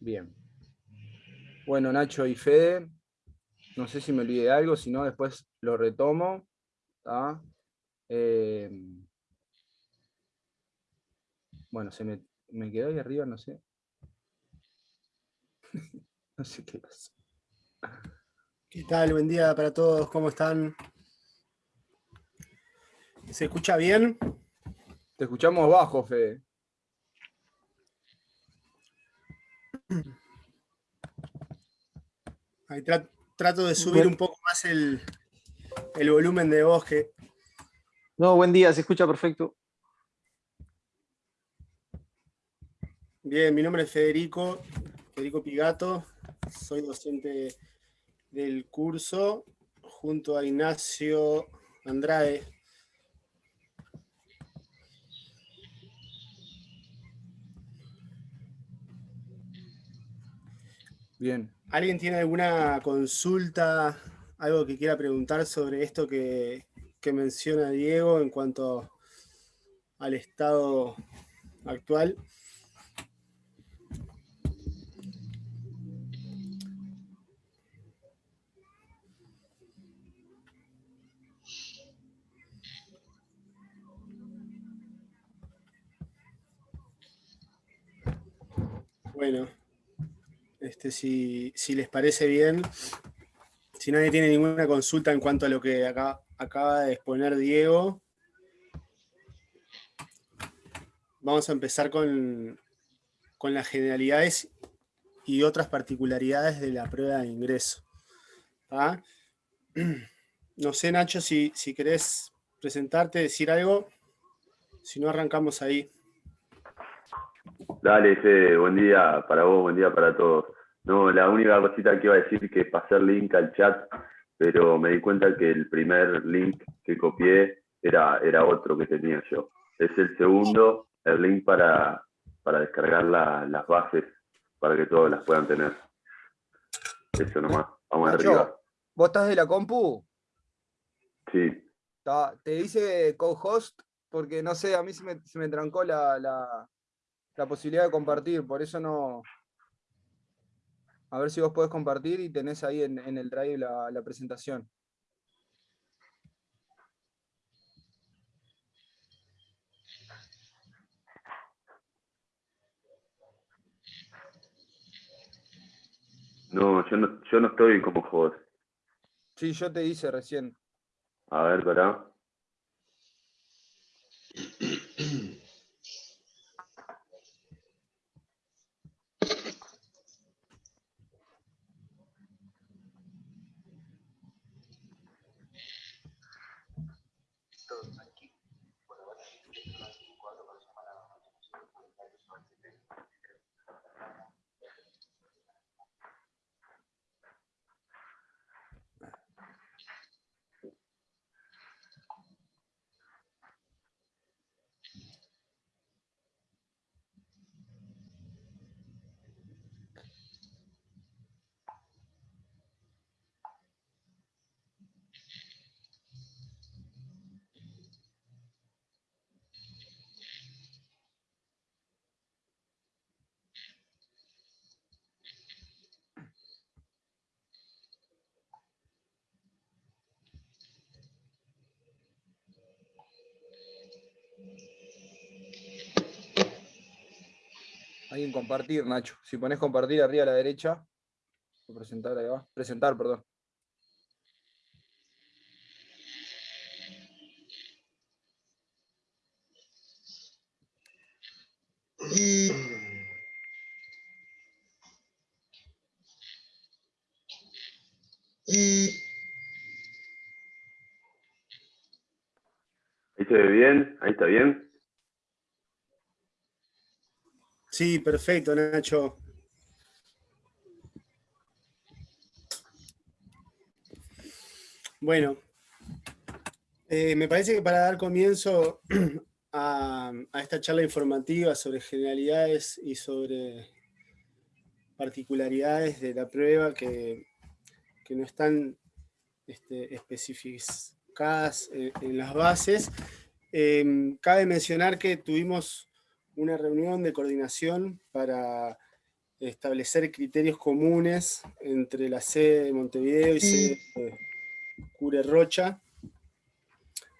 Bien. Bueno, Nacho y Fede, no sé si me olvidé de algo, si no después lo retomo. Eh, bueno, se me, me quedó ahí arriba, no sé. no sé qué pasa. ¿Qué tal? Buen día para todos, ¿cómo están? ¿Se escucha bien? Te escuchamos bajo, Fede. Ahí trato de subir un poco más el, el volumen de voz que... No, buen día, se escucha perfecto. Bien, mi nombre es Federico, Federico Pigato, soy docente del curso junto a Ignacio Andrade. Bien. ¿Alguien tiene alguna consulta, algo que quiera preguntar sobre esto que, menciona Diego en cuanto al estado actual? Bueno, este, si, les parece bien, si nadie tiene ninguna consulta en cuanto a lo que acaba de exponer Diego, vamos a empezar con, con las generalidades y otras particularidades de la prueba de ingreso. No sé, Nacho, si, si querés presentarte, decir algo, si no arrancamos ahí. Dale, Fede, buen día para vos, buen día para todos. No, la única cosita que iba a decir que pasé el link al chat, pero me di cuenta que el primer link que copié era, era otro que tenía yo. Es el segundo, el link para, para descargar las bases para que todos las puedan tener. Eso nomás, vamos arriba. ¿Vos estás de la compu? Sí. Te dice co-host porque no sé, a mí se me, se me trancó la, la posibilidad de compartir, por eso no... A ver si vos podés compartir y tenés ahí en, el drive la, la presentación. No, yo no, yo no estoy como host. Sí, yo te hice recién. A ver, para. Alguien compartir, Nacho. Si pones compartir arriba a la derecha, presentar, ahí va. Presentar, perdón. Ahí se ve bien, ahí está bien. Sí, perfecto, Nacho. Bueno, eh, me parece que para dar comienzo a, esta charla informativa sobre generalidades y sobre particularidades de la prueba que, no están este, especificadas en, las bases, eh, cabe mencionar que tuvimos una reunión de coordinación para establecer criterios comunes entre la sede de Montevideo y sede de Cure Rocha.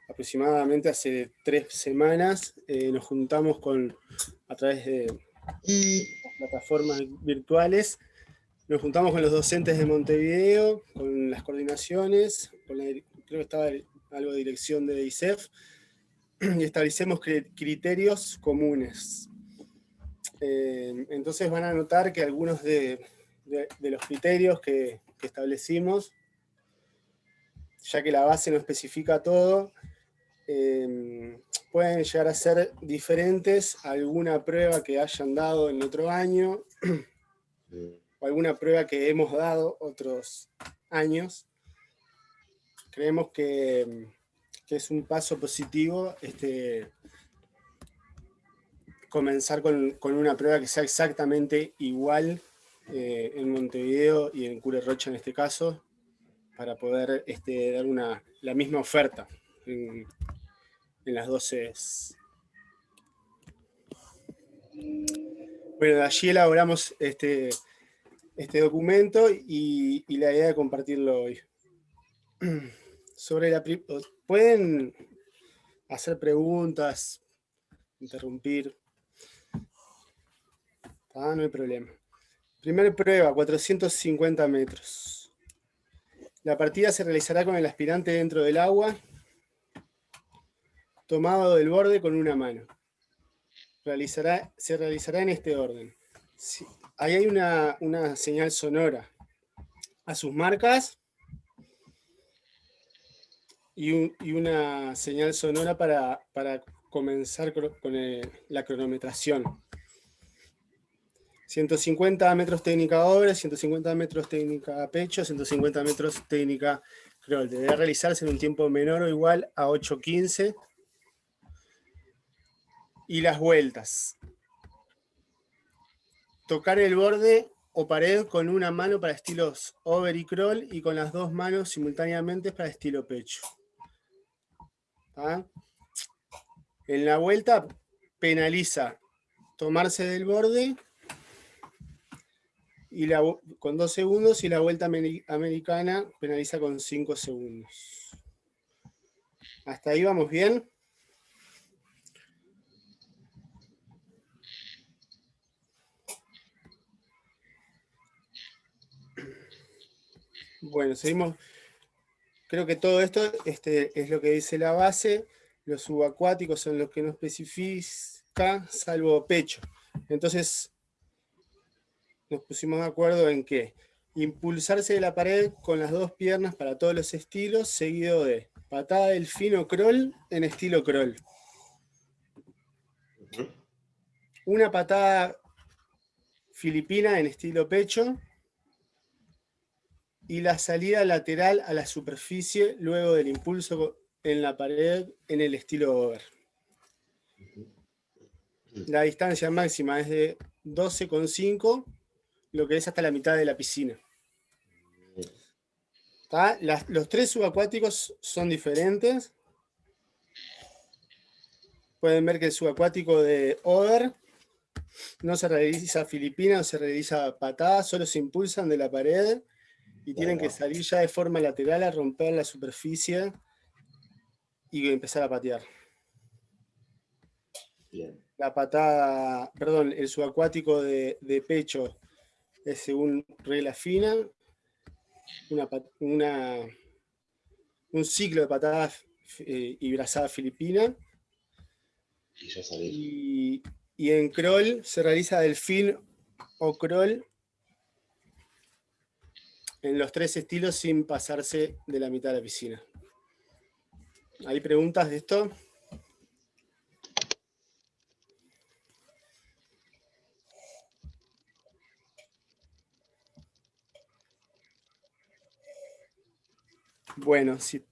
Aproximadamente hace tres semanas eh, nos juntamos con, a través de plataformas virtuales, nos juntamos con los docentes de Montevideo, con las coordinaciones, con la, creo que estaba algo de dirección de ISEF, y establecemos criterios comunes. Eh, entonces van a notar que algunos de, los criterios que, establecimos, ya que la base no especifica todo, eh, pueden llegar a ser diferentes a alguna prueba que hayan dado en otro año, o alguna prueba que hemos dado otros años. Creemos que que es un paso positivo este, comenzar con, una prueba que sea exactamente igual eh, en Montevideo y en Cure Rocha en este caso, para poder este, dar una, la misma oferta en, las dos sedes. Bueno, de allí elaboramos este, este documento y la idea de compartirlo hoy. Sobre la, pueden hacer preguntas, interrumpir. Ah, no hay problema. Primera prueba, 450 metros. La partida se realizará con el aspirante dentro del agua, tomado del borde con una mano. Se realizará en este orden. ahí hay una, una señal sonora. A sus marcas, y, una señal sonora para, comenzar con la cronometración. 150 metros técnica obra, 150 metros técnica pecho, 150 metros técnica crawl. Deberá realizarse en un tiempo menor o igual a 8.15. Y las vueltas. Tocar el borde o pared con una mano para estilos over y crawl y con las dos manos simultáneamente para estilo pecho. ¿Ah? En la vuelta penaliza tomarse del borde y con dos segundos y la vuelta americana penaliza con cinco segundos. ¿Hasta ahí vamos bien? Bueno, seguimos Creo que todo esto este, es lo que dice la base, los subacuáticos son los que no especifica, salvo pecho. Entonces, nos pusimos de acuerdo en que impulsarse de la pared con las dos piernas para todos los estilos, seguido de patada del fino crawl en estilo crawl. Una patada filipina en estilo pecho, y la salida lateral a la superficie luego del impulso en la pared en el estilo over. La distancia máxima es de 12,5, lo que es hasta la mitad de la piscina. los tres subacuáticos son diferentes. Pueden ver que el subacuático de over no se realiza filipina, no se realiza patada, solo se impulsan de la pared y tienen que salir ya de forma lateral a romper la superficie y empezar a patear. La patada, perdón, el subacuático de, pecho es según regla fina, una, un ciclo de patadas eh, y brazada filipina. Y, y en crawl se realiza delfín o crawl en los tres estilos sin pasarse de la mitad de la piscina. ¿Hay preguntas de esto? Bueno, sí.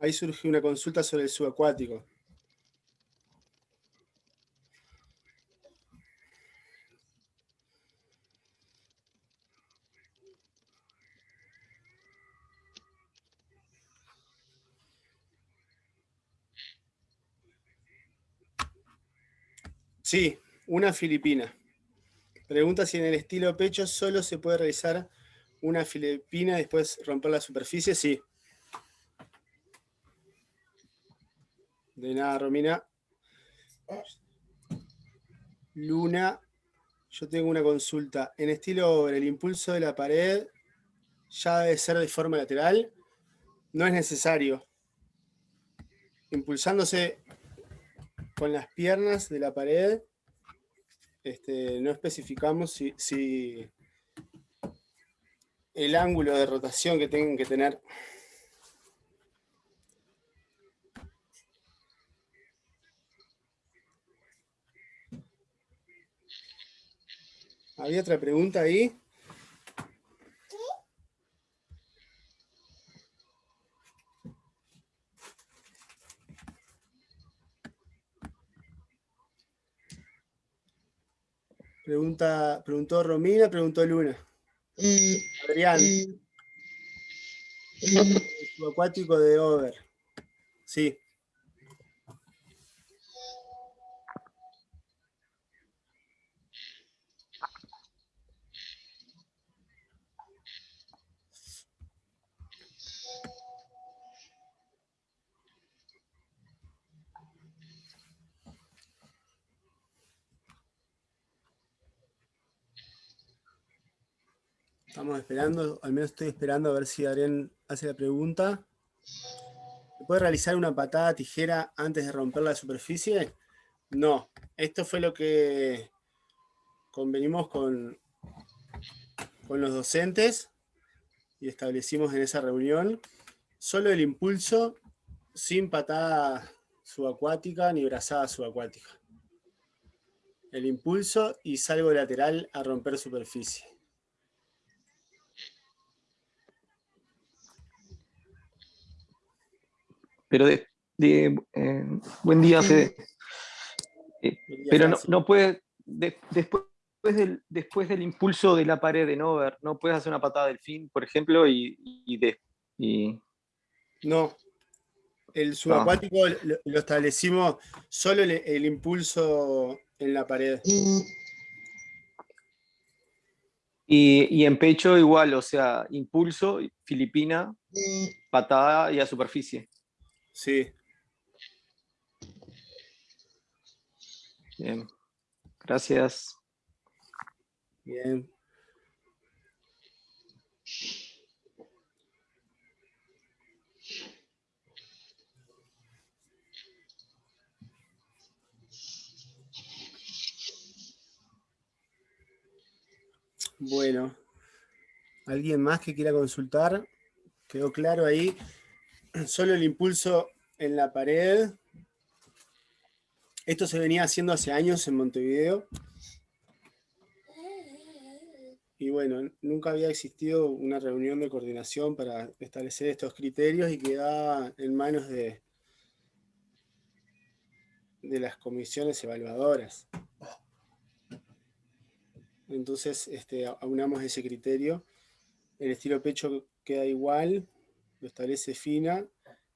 Ahí surge una consulta sobre el subacuático. Sí, una filipina. Pregunta si en el estilo pecho solo se puede realizar una filipina y después romper la superficie. Sí. De nada, Romina. Luna, yo tengo una consulta. En estilo el impulso de la pared ya debe ser de forma lateral. No es necesario. Impulsándose con las piernas de la pared, este, no especificamos si, si el ángulo de rotación que tengan que tener ¿Había otra pregunta ahí? Pregunta, preguntó Romina, preguntó Luna. Adrián. El subacuático de Over. Sí. Estamos al menos estoy esperando a ver si Adrián hace la pregunta. ¿Se puede realizar una patada tijera antes de romper la superficie? No, esto fue lo que convenimos con, con los docentes y establecimos en esa reunión. Solo el impulso sin patada subacuática ni brazada subacuática. El impulso y salgo lateral a romper superficie. Pero de, eh, buen día, Fede. Eh, pero no, no puedes, después, del, después del impulso de la pared de Nover, no puedes hacer una patada del fin, por ejemplo, y, de, No, el subacuático lo, establecimos solo el, impulso en la pared. Y, y, en pecho igual, o sea, impulso, filipina, patada y a superficie. Sí. Bien. Gracias. Bien. Bueno, ¿alguien más que quiera consultar? ¿Quedó claro ahí? solo el impulso en la pared. Esto se venía haciendo hace años en Montevideo. Y bueno, nunca había existido una reunión de coordinación para establecer estos criterios y quedaba en manos de, de las comisiones evaluadoras. Entonces, este, aunamos ese criterio. El estilo pecho queda igual, lo establece FINA,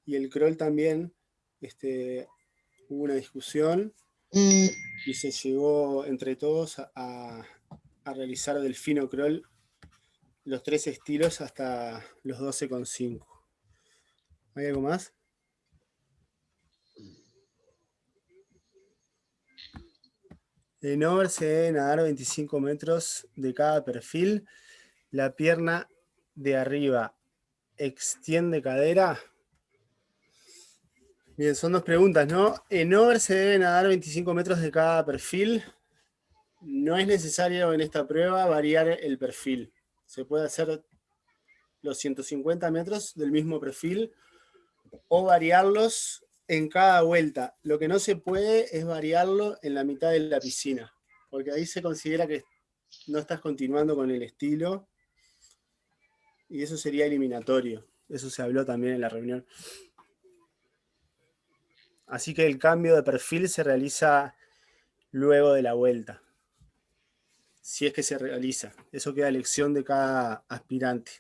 y el crawl también, este, hubo una discusión, y se llegó entre todos a, realizar del fino crawl los tres estilos hasta los 12,5. ¿Hay algo más? En over se debe nadar 25 metros de cada perfil. La pierna de arriba extiende cadera? Bien, son dos preguntas, ¿no? En over se debe nadar 25 metros de cada perfil. No es necesario en esta prueba variar el perfil. Se puede hacer los 150 metros del mismo perfil o variarlos en cada vuelta. Lo que no se puede es variarlo en la mitad de la piscina, porque ahí se considera que no estás continuando con el estilo y eso sería eliminatorio. Eso se habló también en la reunión. Así que el cambio de perfil se realiza luego de la vuelta. Si es que se realiza. Eso queda elección de cada aspirante.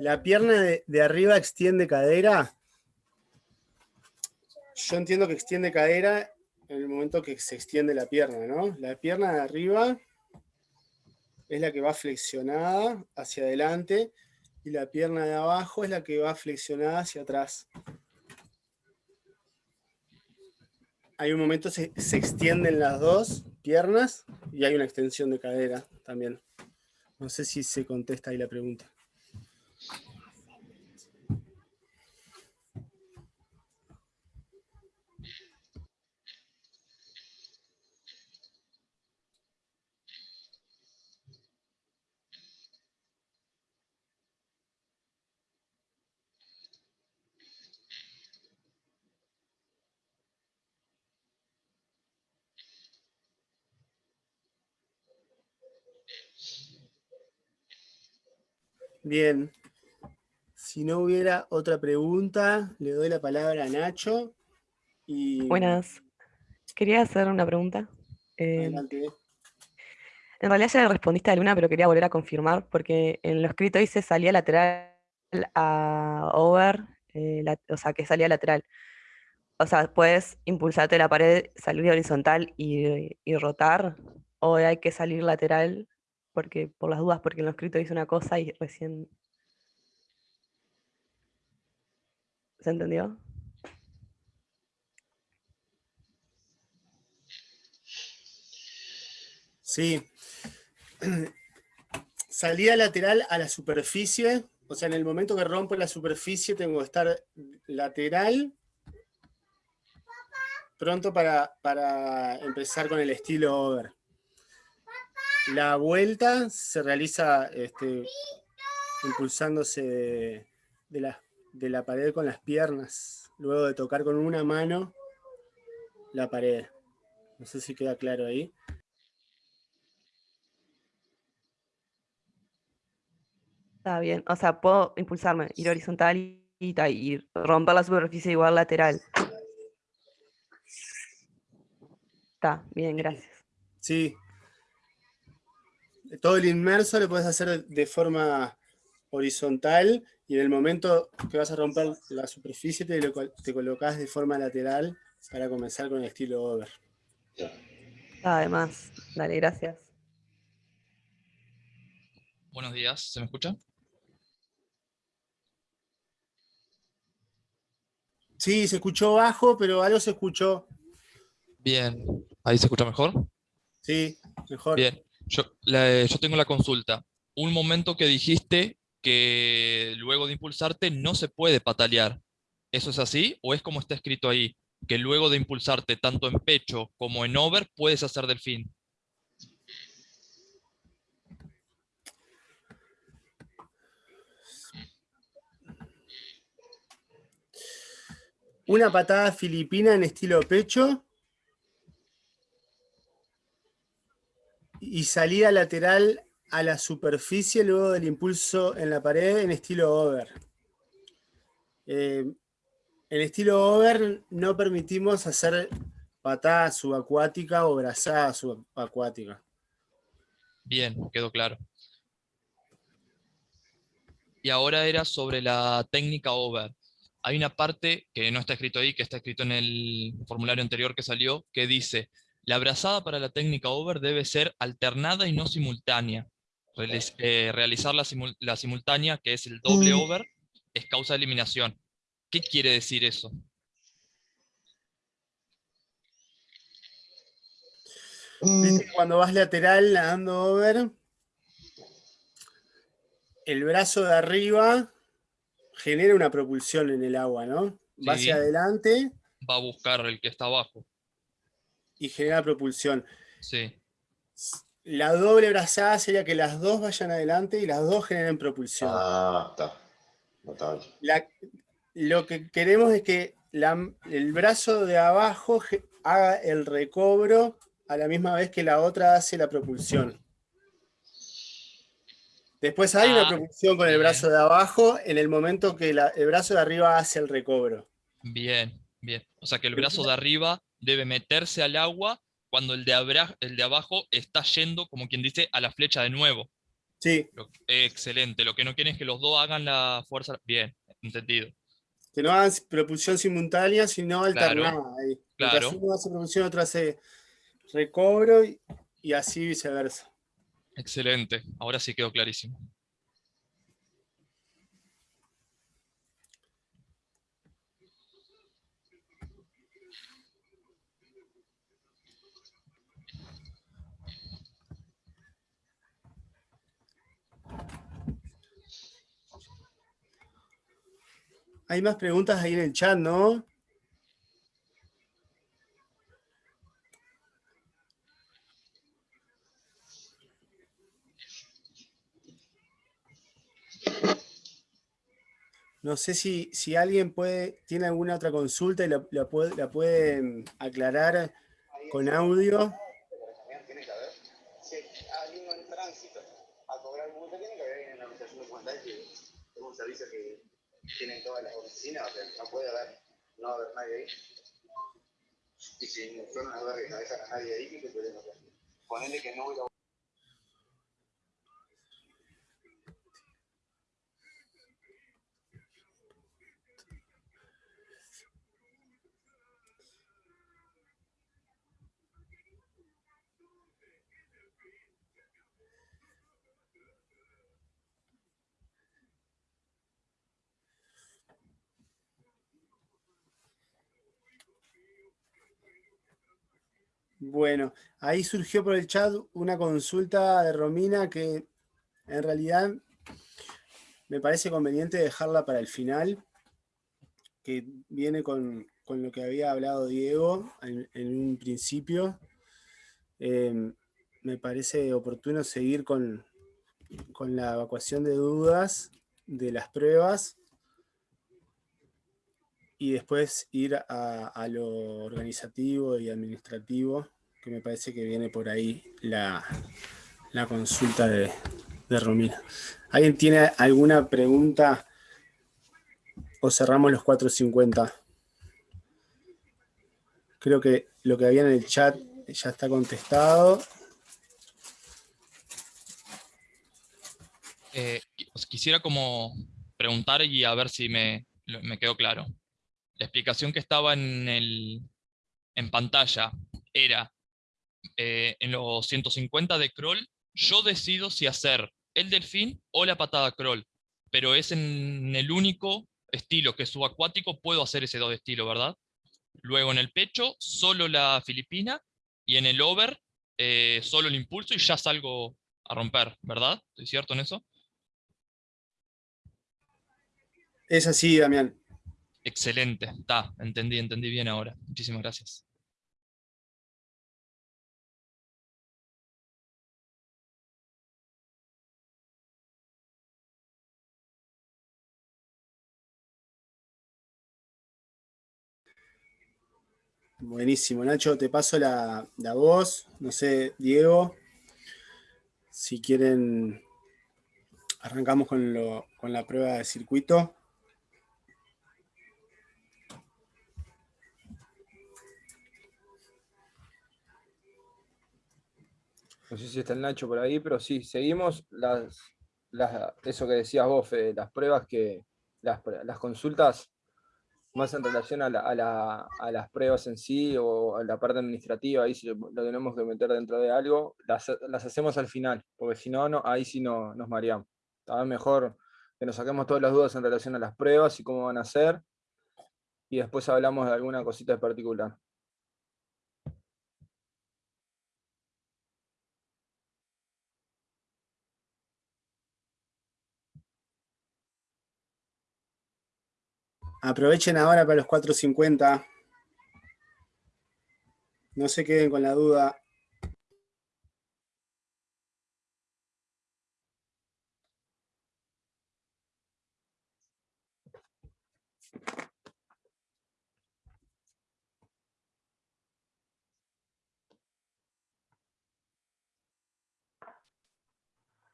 La pierna de, arriba extiende cadera. yo entiendo que extiende cadera en el momento que se extiende la pierna, ¿no? La pierna de arriba es la que va flexionada hacia adelante y la pierna de abajo es la que va flexionada hacia atrás. Hay un momento se, se extienden las dos piernas y hay una extensión de cadera también. No sé si se contesta ahí la pregunta. Bien. Si no hubiera otra pregunta, le doy la palabra a Nacho. Y... Buenas. Quería hacer una pregunta. Eh, en realidad ya le respondiste a Luna, pero quería volver a confirmar, porque en lo escrito dice salía lateral a over, eh, o sea, que salía lateral. O sea, puedes impulsarte la pared, salir horizontal y, y rotar, o hay que salir lateral porque por las dudas, porque en lo escrito dice una cosa y recién... ¿Se entendió? Sí. Salida lateral a la superficie, o sea, en el momento que rompo la superficie tengo que estar lateral, pronto para, para empezar con el estilo over. La vuelta se realiza este, impulsándose de, la, de la pared con las piernas, luego de tocar con una mano la pared. No sé si queda claro ahí. Está bien, o sea, puedo impulsarme, ir horizontal y, y romper la superficie igual lateral. Está, bien, gracias. Sí, todo el inmerso lo puedes hacer de forma horizontal y en el momento que vas a romper la superficie te, te colocas de forma lateral para comenzar con el estilo over. Además, dale, gracias. Buenos días, ¿se me escucha? Sí, se escuchó bajo, pero algo se escuchó. Bien, ¿ahí se escucha mejor? Sí, mejor. Bien, yo, yo tengo la consulta. Un momento que dijiste que luego de impulsarte no se puede patalear. ¿Eso es así? ¿O es como está escrito ahí? Que luego de impulsarte tanto en pecho como en over puedes hacer delfín. Una patada filipina en estilo pecho y salida lateral a la superficie luego del impulso en la pared en estilo over. Eh, en estilo over no permitimos hacer patada subacuática o brazada subacuática. Bien, quedó claro. Y ahora era sobre la técnica over. Hay una parte que no está escrito ahí, que está escrito en el formulario anterior que salió, que dice, la brazada para la técnica over debe ser alternada y no simultánea. Eh, realizar la, simultánea, que es el doble mm. over, es causa de eliminación. ¿Qué quiere decir eso? Mm. Cuando vas lateral nadando over, el brazo de arriba genera una propulsión en el agua, ¿no? Va hacia adelante. Va a buscar el que está abajo y genera propulsión. Sí. La doble brazada sería que las dos vayan adelante y las dos generen propulsión. Ah, está. Notable. lo que queremos es que el brazo de abajo haga el recobro a la misma vez que la otra hace la propulsión. Después hay una ah, propulsión con el brazo de abajo en el momento que el brazo de arriba hace el recobro. Bien, bien. O sea que el brazo de arriba debe meterse al agua cuando el de, el de abajo está yendo, como quien dice, a la flecha de nuevo. Sí. excelente. Lo que no quieren es que los dos hagan la fuerza. Bien, entendido. Que no hagan propulsión simultánea, sino alternada. Ahí. Claro. uno hace propulsión, otro hace recobro y así viceversa. Excelente, ahora sí quedó clarísimo. Hay más preguntas ahí en el chat, ¿no? No sé si, si alguien puede, tiene alguna otra consulta y la, la, puede, la pueden aclarar con audio. Tienen todas las oficinas, o sea, no puede haber, no haber nadie ahí. Y si no a ver que no dejan a nadie ahí, ¿qué pueden hacer? Ponerle que no voy a Bueno, ahí surgió por el chat una consulta de Romina que en realidad me parece conveniente dejarla para el final, que viene con, lo que había hablado Diego en, un principio. Em, me parece oportuno seguir con, con la evacuación de dudas de las pruebas y después ir a, lo organizativo y administrativo, que me parece que viene por ahí la, consulta de, de, Romina. ¿Alguien tiene alguna pregunta o cerramos los 4.50? Creo que lo que había en el chat ya está contestado. Eh, quisiera como preguntar y a ver si me, me quedó claro la explicación que estaba en, el, en pantalla era, eh, en los 150 de crawl, yo decido si hacer el delfín o la patada crawl, pero es en el único estilo que es subacuático, puedo hacer ese dos estilo, ¿verdad? Luego en el pecho, solo la filipina, y en el over, eh, solo el impulso y ya salgo a romper, ¿verdad? ¿Estoy cierto en eso? Es así, Damián. Excelente, está, entendí, entendí bien ahora. Muchísimas gracias. Buenísimo, Nacho, te paso la, voz. No sé, Diego, si quieren, arrancamos con, con la prueba de circuito. No sé si está el Nacho por ahí, pero sí, seguimos las, eso que decías vos, las pruebas que, las, consultas más en relación a, las pruebas en sí o a la parte administrativa, ahí si lo, tenemos que meter dentro de algo, las, hacemos al final, porque si no, no ahí sí no, nos mareamos. Está mejor que nos saquemos todas las dudas en relación a las pruebas y cómo van a ser, y después hablamos de alguna cosita en particular. Aprovechen ahora para los 4.50. No se queden con la duda.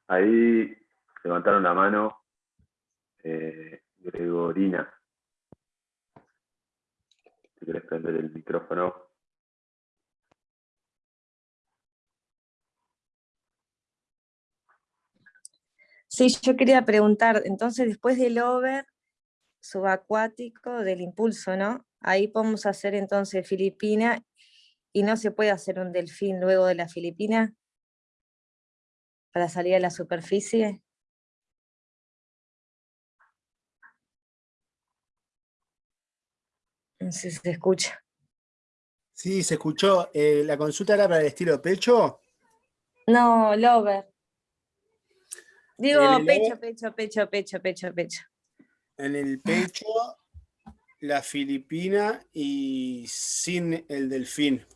Ahí levantaron la mano eh, Gregorina. Si quieres prender el micrófono. Sí, yo quería preguntar, entonces después del over, subacuático del impulso, ¿no? Ahí podemos hacer entonces Filipina y no se puede hacer un delfín luego de la Filipina para salir a la superficie. No sé si se escucha. Sí, se escuchó. Eh, ¿La consulta era para el estilo pecho? No, lover. Digo pecho, pecho, pecho, pecho, pecho, pecho. En el pecho, la filipina y sin el delfín.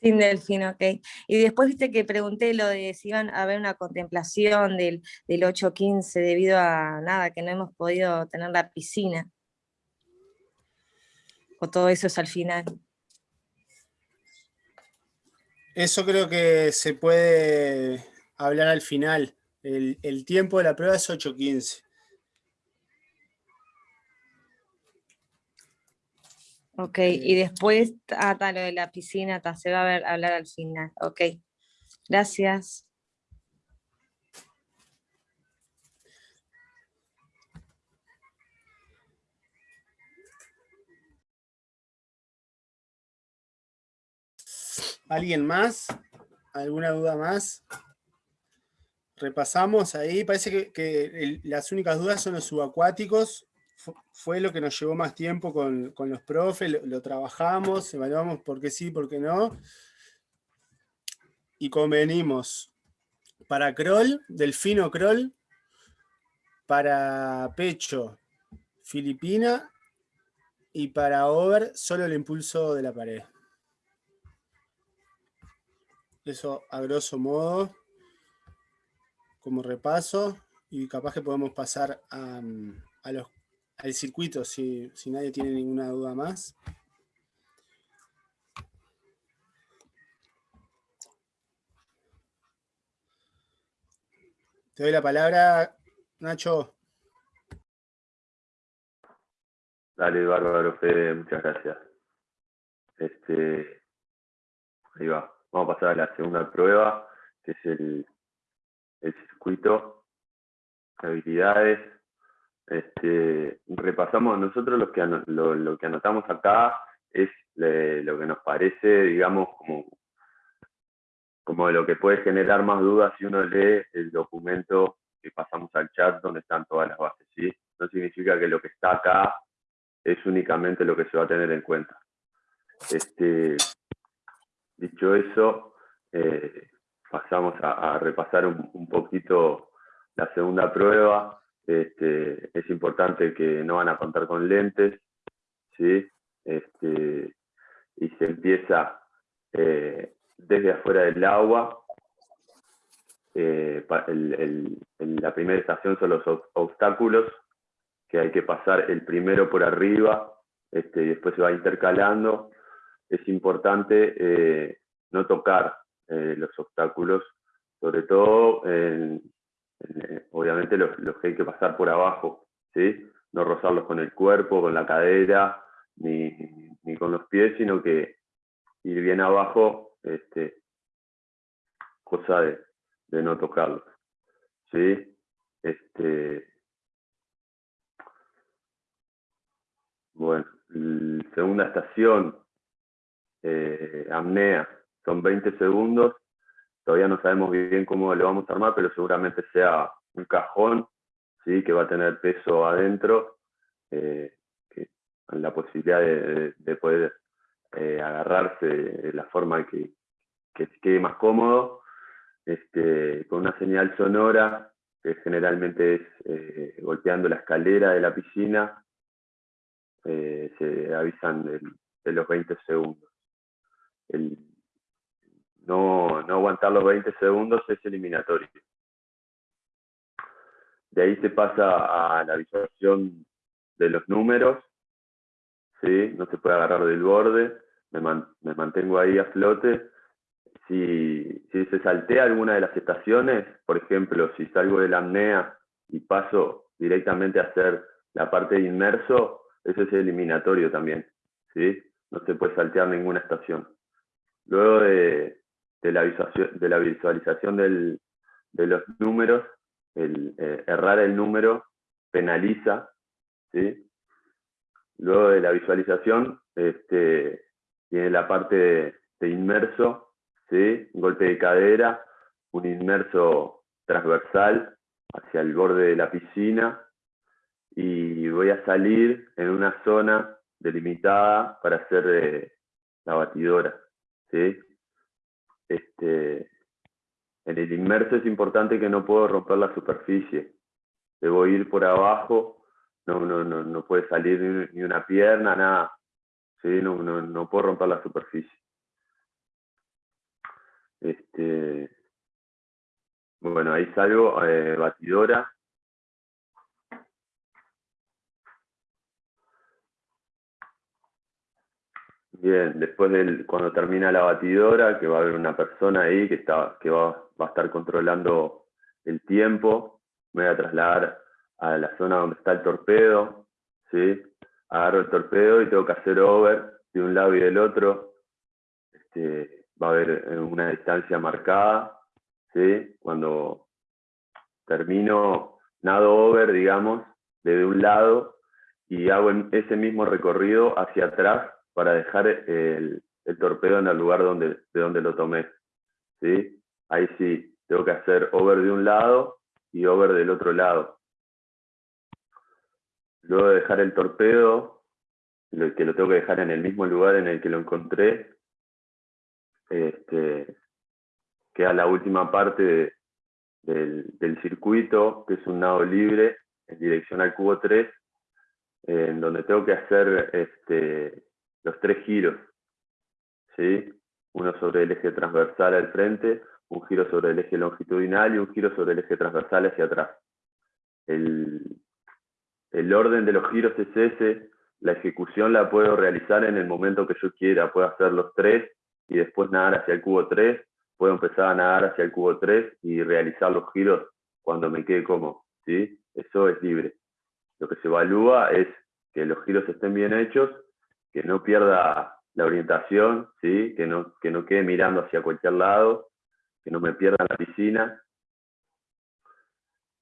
Sin delfín, ok. Y después viste que pregunté lo de si iban a haber una contemplación del, del 8.15 debido a nada, que no hemos podido tener la piscina. O todo eso es al final. Eso creo que se puede hablar al final. El, tiempo de la prueba es 8.15. Ok, y después, ah, lo de la piscina, se va a ver, hablar al final. Ok, gracias. ¿Alguien más? ¿Alguna duda más? repasamos ahí, parece que, las únicas dudas son los subacuáticos, fue lo que nos llevó más tiempo con, los profes, lo, trabajamos, evaluamos por qué sí, por qué no, y convenimos. Para crawl, delfino crawl, para pecho, filipina, y para over, solo el impulso de la pared. Eso a grosso modo como repaso y capaz que podemos pasar a, los, al circuito si, si nadie tiene ninguna duda más. Te doy la palabra, Nacho. Dale, bárbaro, Fede, muchas gracias. Este, ahí va. Vamos a pasar a la segunda prueba, que es el el circuito, habilidades. Este, repasamos nosotros lo que, lo, que anotamos acá es lo que nos parece, digamos, como, como lo que puede generar más dudas si uno lee el documento que pasamos al chat donde están todas las bases. ¿sí? No significa que lo que está acá es únicamente lo que se va a tener en cuenta. Este, dicho eso, eh, pasamos a, repasar un, poquito la segunda prueba. Este, es importante que no van a contar con lentes, ¿sí? Este, y se empieza eh, desde afuera del agua. Eh, la primera estación son los obstáculos, que hay que pasar el primero por arriba, este, y después se va intercalando. Es importante eh, no tocar eh, los obstáculos, sobre todo, eh, obviamente los, que hay que pasar por abajo, ¿sí? no rozarlos con el cuerpo, con la cadera, ni, con los pies, sino que ir bien abajo, este, cosa de, no tocarlos. ¿sí? Este, bueno, segunda estación, eh, son 20 segundos, todavía no sabemos bien cómo lo vamos a armar, pero seguramente sea un cajón, ¿sí? que va a tener peso adentro, eh, la posibilidad de, poder eh, agarrarse de la forma que, que quede más cómodo, este, con una señal sonora, que generalmente es eh, golpeando la escalera de la piscina, se avisan de, los 20 segundos. No, no aguantar los 20 segundos es eliminatorio. De ahí se pasa a la visualización de los números, ¿sí? no se puede agarrar del borde, me, mantengo ahí a flote. Si, si, se saltea alguna de las estaciones, por ejemplo, si salgo de la apnea y paso directamente a hacer la parte de inmerso, eso es eliminatorio también, ¿sí? no se puede saltear ninguna estación. Luego de, de la visualización, de, la visualización de los números, el, eh, errar el número penaliza, ¿sí? Luego de la visualización, este, tiene la parte de, inmerso, ¿sí? golpe de cadera, un inmerso transversal hacia el borde de la piscina, y voy a salir en una zona delimitada para hacer eh, la batidora. ¿Sí? Este, en el inmerso es importante que no puedo romper la superficie. Debo ir por abajo, no, no, no, no puede salir ni una pierna, nada. ¿sí? No, no, no puedo romper la superficie. Este, bueno, ahí salgo, eh, batidora, Bien, después del, cuando termina la batidora, que va a haber una persona ahí que, está, que va, va a estar controlando el tiempo, me voy a trasladar a la zona donde está el torpedo, ¿sí? agarro el torpedo y tengo que hacer over de un lado y del otro, este, va a haber una distancia marcada, ¿sí? cuando termino, nado over, digamos, desde un lado y hago ese mismo recorrido hacia atrás para dejar el, torpedo en el lugar donde, de donde lo tomé. ¿sí? Ahí sí, tengo que hacer over de un lado y over del otro lado. Luego de dejar el torpedo, que lo tengo que dejar en el mismo lugar en el que lo encontré, este, queda la última parte del, del, circuito, que es un nado libre en dirección al cubo 3, en donde tengo que hacer este, los tres giros, ¿sí? uno sobre el eje transversal al frente, un giro sobre el eje longitudinal y un giro sobre el eje transversal hacia atrás. El, el orden de los giros es ese, la ejecución la puedo realizar en el momento que yo quiera, puedo hacer los tres y después nadar hacia el cubo 3, puedo empezar a nadar hacia el cubo 3 y realizar los giros cuando me quede cómodo, ¿sí? Eso es libre. Lo que se evalúa es que los giros estén bien hechos que no pierda la orientación, ¿sí? que, no, que no quede mirando hacia cualquier lado, que no me pierda la piscina.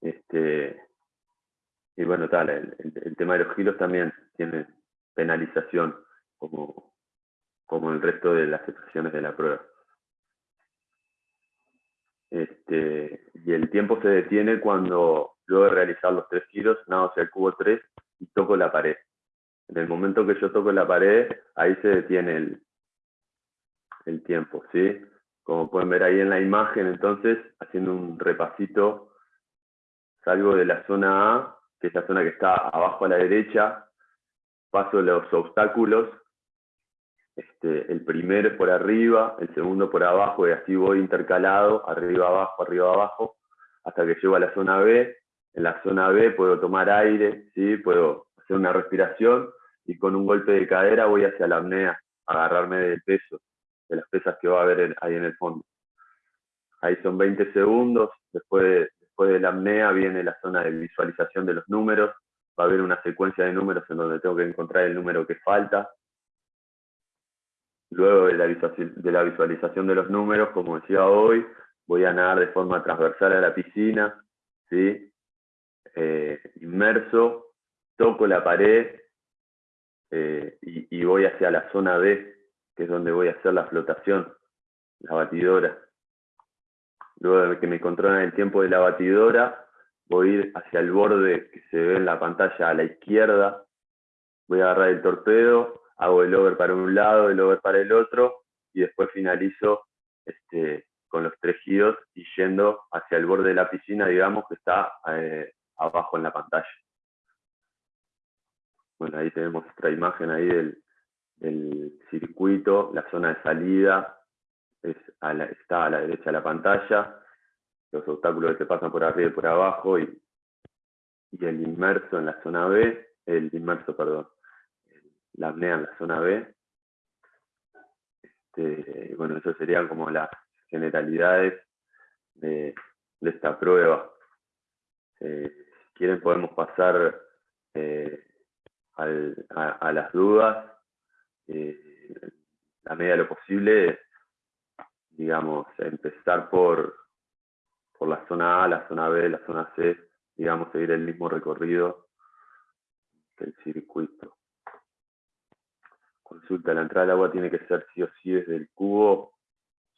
Este, y bueno, tal, el, tema de los giros también tiene penalización, como, como el resto de las expresiones de la prueba. Este, y el tiempo se detiene cuando luego de realizar los tres giros, nado hacia el cubo 3 y toco la pared. En el momento que yo toco la pared, ahí se detiene el, tiempo, ¿sí? Como pueden ver ahí en la imagen, entonces, haciendo un repasito, salgo de la zona A, que es la zona que está abajo a la derecha, paso los obstáculos, este, el primero es por arriba, el segundo por abajo, y así voy intercalado, arriba, abajo, arriba, abajo, hasta que llego a la zona B. En la zona B puedo tomar aire, ¿sí? puedo hacer una respiración, y con un golpe de cadera voy hacia la apnea, agarrarme del peso, de las pesas que va a haber ahí en el fondo. Ahí son 20 segundos, después de, después de la apnea viene la zona de visualización de los números, va a haber una secuencia de números en donde tengo que encontrar el número que falta. Luego de la, de la visualización de los números, como decía hoy, voy a nadar de forma transversal a la piscina, ¿sí? Eh, inmerso, toco la pared eh, y, voy hacia la zona B, que es donde voy a hacer la flotación, la batidora. Luego de que me controlan el tiempo de la batidora, voy a ir hacia el borde que se ve en la pantalla a la izquierda, voy a agarrar el torpedo, hago el over para un lado, el over para el otro, y después finalizo este, con los tres giros y yendo hacia el borde de la piscina, digamos, que está eh, abajo en la pantalla. Bueno, ahí tenemos otra imagen ahí del, circuito, la zona de salida está a la derecha de la pantalla, los obstáculos que se pasan por arriba y por abajo, y, el inmerso en la zona B, el inmerso, perdón, la apnea en la zona B. Este, bueno, eso serían como las generalidades de, esta prueba. Eh, si quieren podemos pasar eh, a, las dudas, eh, a medida de lo posible, digamos, empezar por, por la zona A, la zona B, la zona C, digamos, seguir el mismo recorrido el circuito. Consulta, la entrada del agua tiene que ser sí o sí desde el cubo.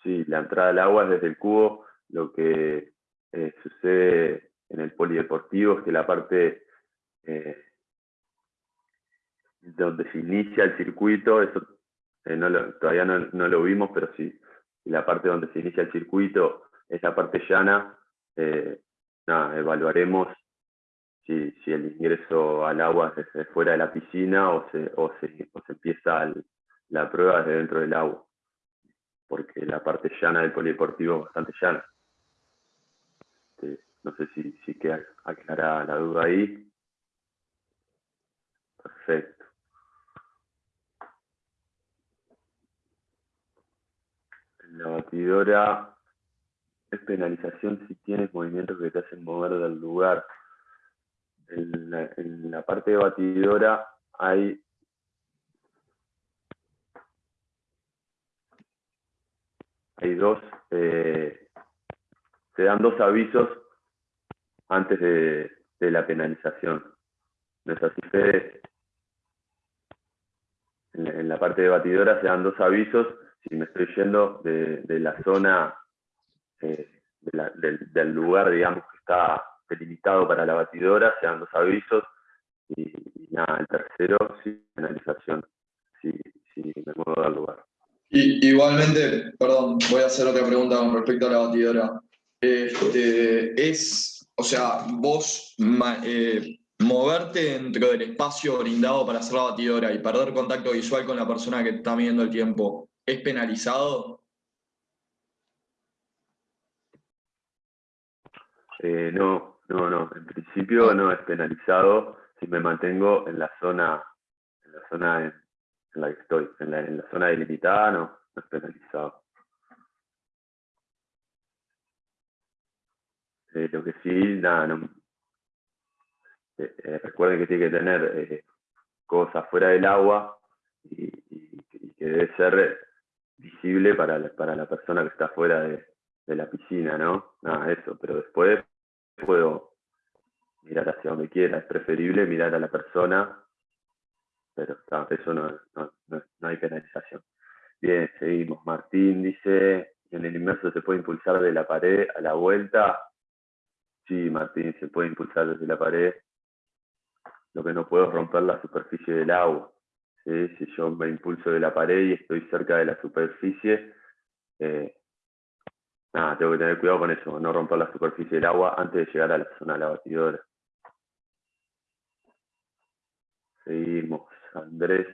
Sí, la entrada del agua es desde el cubo. Lo que eh, sucede en el polideportivo es que la parte eh, donde se inicia el circuito, eso eh, todavía no, lo vimos, pero sí, la parte donde se inicia el circuito es la parte llana, evaluaremos si, el ingreso al agua es fuera de la piscina o se, o se, empieza la prueba desde dentro del agua, porque la parte llana del polideportivo es bastante llana. Este, no sé si, si queda aclarada la duda ahí. Perfecto. La batidora es penalización si tienes movimientos que te hacen mover del lugar en la, parte de batidora hay hay dos, eh, se dan dos avisos antes de, la penalización. ¿No así, En, la parte de batidora se dan dos avisos si me estoy yendo de, la zona eh, del, lugar, digamos, que está delimitado para la batidora, se dan dos avisos, y, nada, el tercero, sí, penalización, si me muevo del lugar. Y, igualmente, perdón, voy a hacer otra pregunta con respecto a la batidora. Este, es, o sea, vos eh, moverte dentro del espacio brindado para hacer la batidora y perder contacto visual con la persona que está midiendo el tiempo, ¿es penalizado? Eh, no, no, no, en principio ah. no es penalizado si me mantengo en la zona, en la zona en, la que estoy, en la, zona delimitada no, no es penalizado. Eh, lo que sí, nada, no, eh, eh, recuerden que tiene que tener cosas fuera del agua y, que debe ser visible para la, para la persona que está fuera de, de la piscina, ¿no? Nada, eso, pero después puedo mirar hacia donde quiera, es preferible mirar a la persona, pero eso no, no, hay penalización. Bien, seguimos. Martín dice, en el inmerso se puede impulsar de la pared a la vuelta. Sí, Martín, se puede impulsar desde la pared. Lo que no puedo es romper la superficie del agua. Si yo me impulso de la pared y estoy cerca de la superficie, eh, Nada, tengo que tener cuidado con eso, no romper la superficie del agua antes de llegar a la zona de la batidora. Seguimos. Andrés.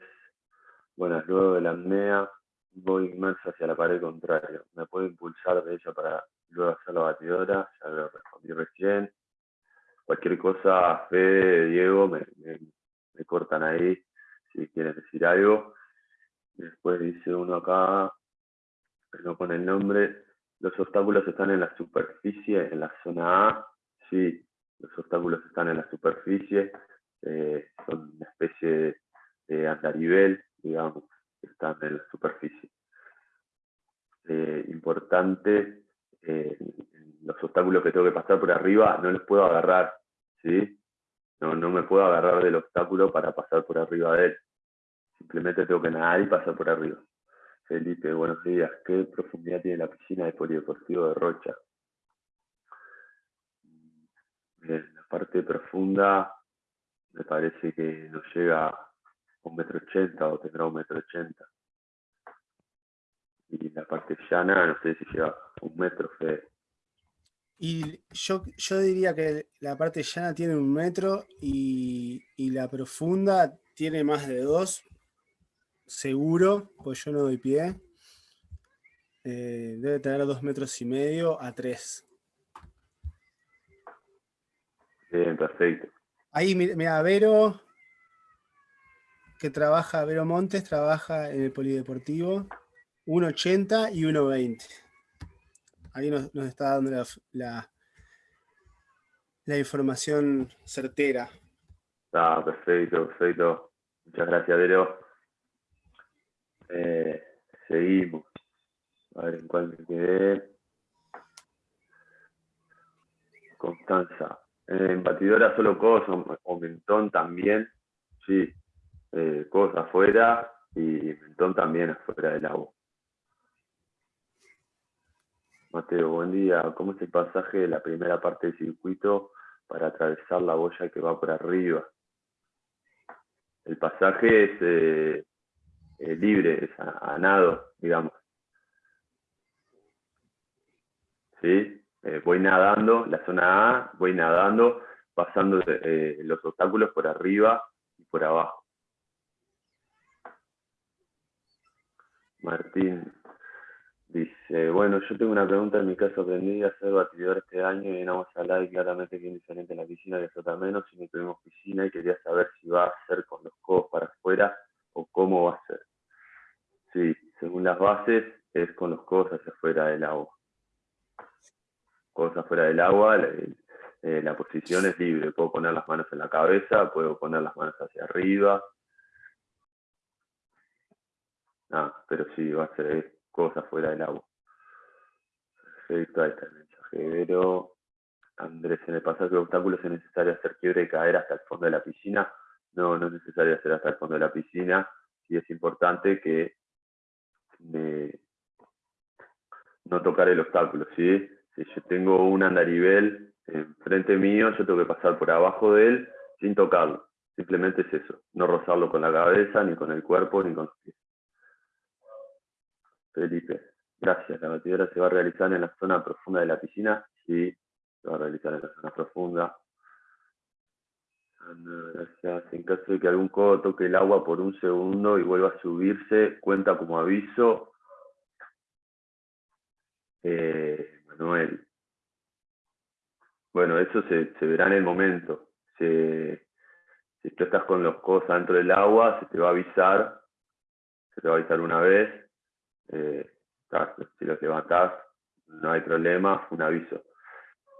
Buenas, luego de la apnea voy inmerso hacia la pared contraria. ¿Me puedo impulsar de ella para luego hacer la batidora? Ya lo respondí recién. Cualquier cosa, Fede, Diego, me cortan ahí si quieren decir algo. Después dice uno acá, pero con el nombre, los obstáculos están en la superficie, en la zona A, sí, los obstáculos están en la superficie, eh, son una especie de, andarivel, digamos, están en la superficie. Eh, importante, eh, los obstáculos que tengo que pasar por arriba no los puedo agarrar, ¿sí? No, no me puedo agarrar del obstáculo para pasar por arriba de él. Simplemente tengo que nadar y pasar por arriba. Felipe, buenos días. ¿Qué profundidad tiene la piscina de polideportivo de Rocha? Bien, la parte profunda me parece que no llega a un metro ochenta o tendrá un metro ochenta. Y la parte llana no sé si llega a un metro, Fede. Y yo, yo diría que la parte llana tiene un metro y, y la profunda tiene más de dos, seguro, pues yo no doy pie. Eh, debe tener dos metros y medio a tres. Bien, perfecto. Ahí, mira, Vero, que trabaja, Vero Montes, trabaja en el Polideportivo, 1.80 y 1.20. Ahí nos, está dando la, la, información certera. Ah, perfecto, perfecto. Muchas gracias, Vero. Eh, seguimos. A ver en cuál me quedé. Constanza. En batidora solo codos o mentón también. sí, eh, cosas afuera y mentón también afuera del agua. Mateo, buen día. ¿Cómo es el pasaje de la primera parte del circuito para atravesar la boya que va por arriba? El pasaje es eh, eh, libre, es a, nado, digamos. ¿Sí? Eh, voy nadando, la zona A, voy nadando, pasando los obstáculos por arriba y por abajo. Martín, Dice, bueno, yo tengo una pregunta, en mi caso aprendí a ser batidor este año y vamos a hablar y claramente que es diferente en la piscina que flota menos y no tuvimos piscina y quería saber si va a ser con los codos para afuera o cómo va a las bases es con los hacia afuera del agua. Codos afuera del agua, la, eh, la posición es libre, puedo poner las manos en la cabeza, puedo poner las manos hacia arriba. Ah, pero sí, va a ser cosas fuera del agua. Perfecto, ahí está el mensajero. Andrés, en el pasaje de obstáculos es necesario hacer quiebre y caer hasta el fondo de la piscina. No, no es necesario hacer hasta el fondo de la piscina. Sí es importante que no tocar el obstáculo, ¿sí? Si yo tengo un andarivel enfrente mío, yo tengo que pasar por abajo de él sin tocarlo. Simplemente es eso, no rozarlo con la cabeza, ni con el cuerpo, ni con los pies. Felipe, gracias. La batidora se va a realizar en la zona profunda de la piscina. Sí, se va a realizar en la zona profunda. Gracias. En caso de que algún codo toque el agua por un segundo y vuelva a subirse, cuenta como aviso. Eh, Manuel. Bueno, eso se, verá en el momento. si tú estás con los codos dentro del agua, se te va a avisar. Se te va a avisar una vez eh, si los levantás, no hay problema, un aviso.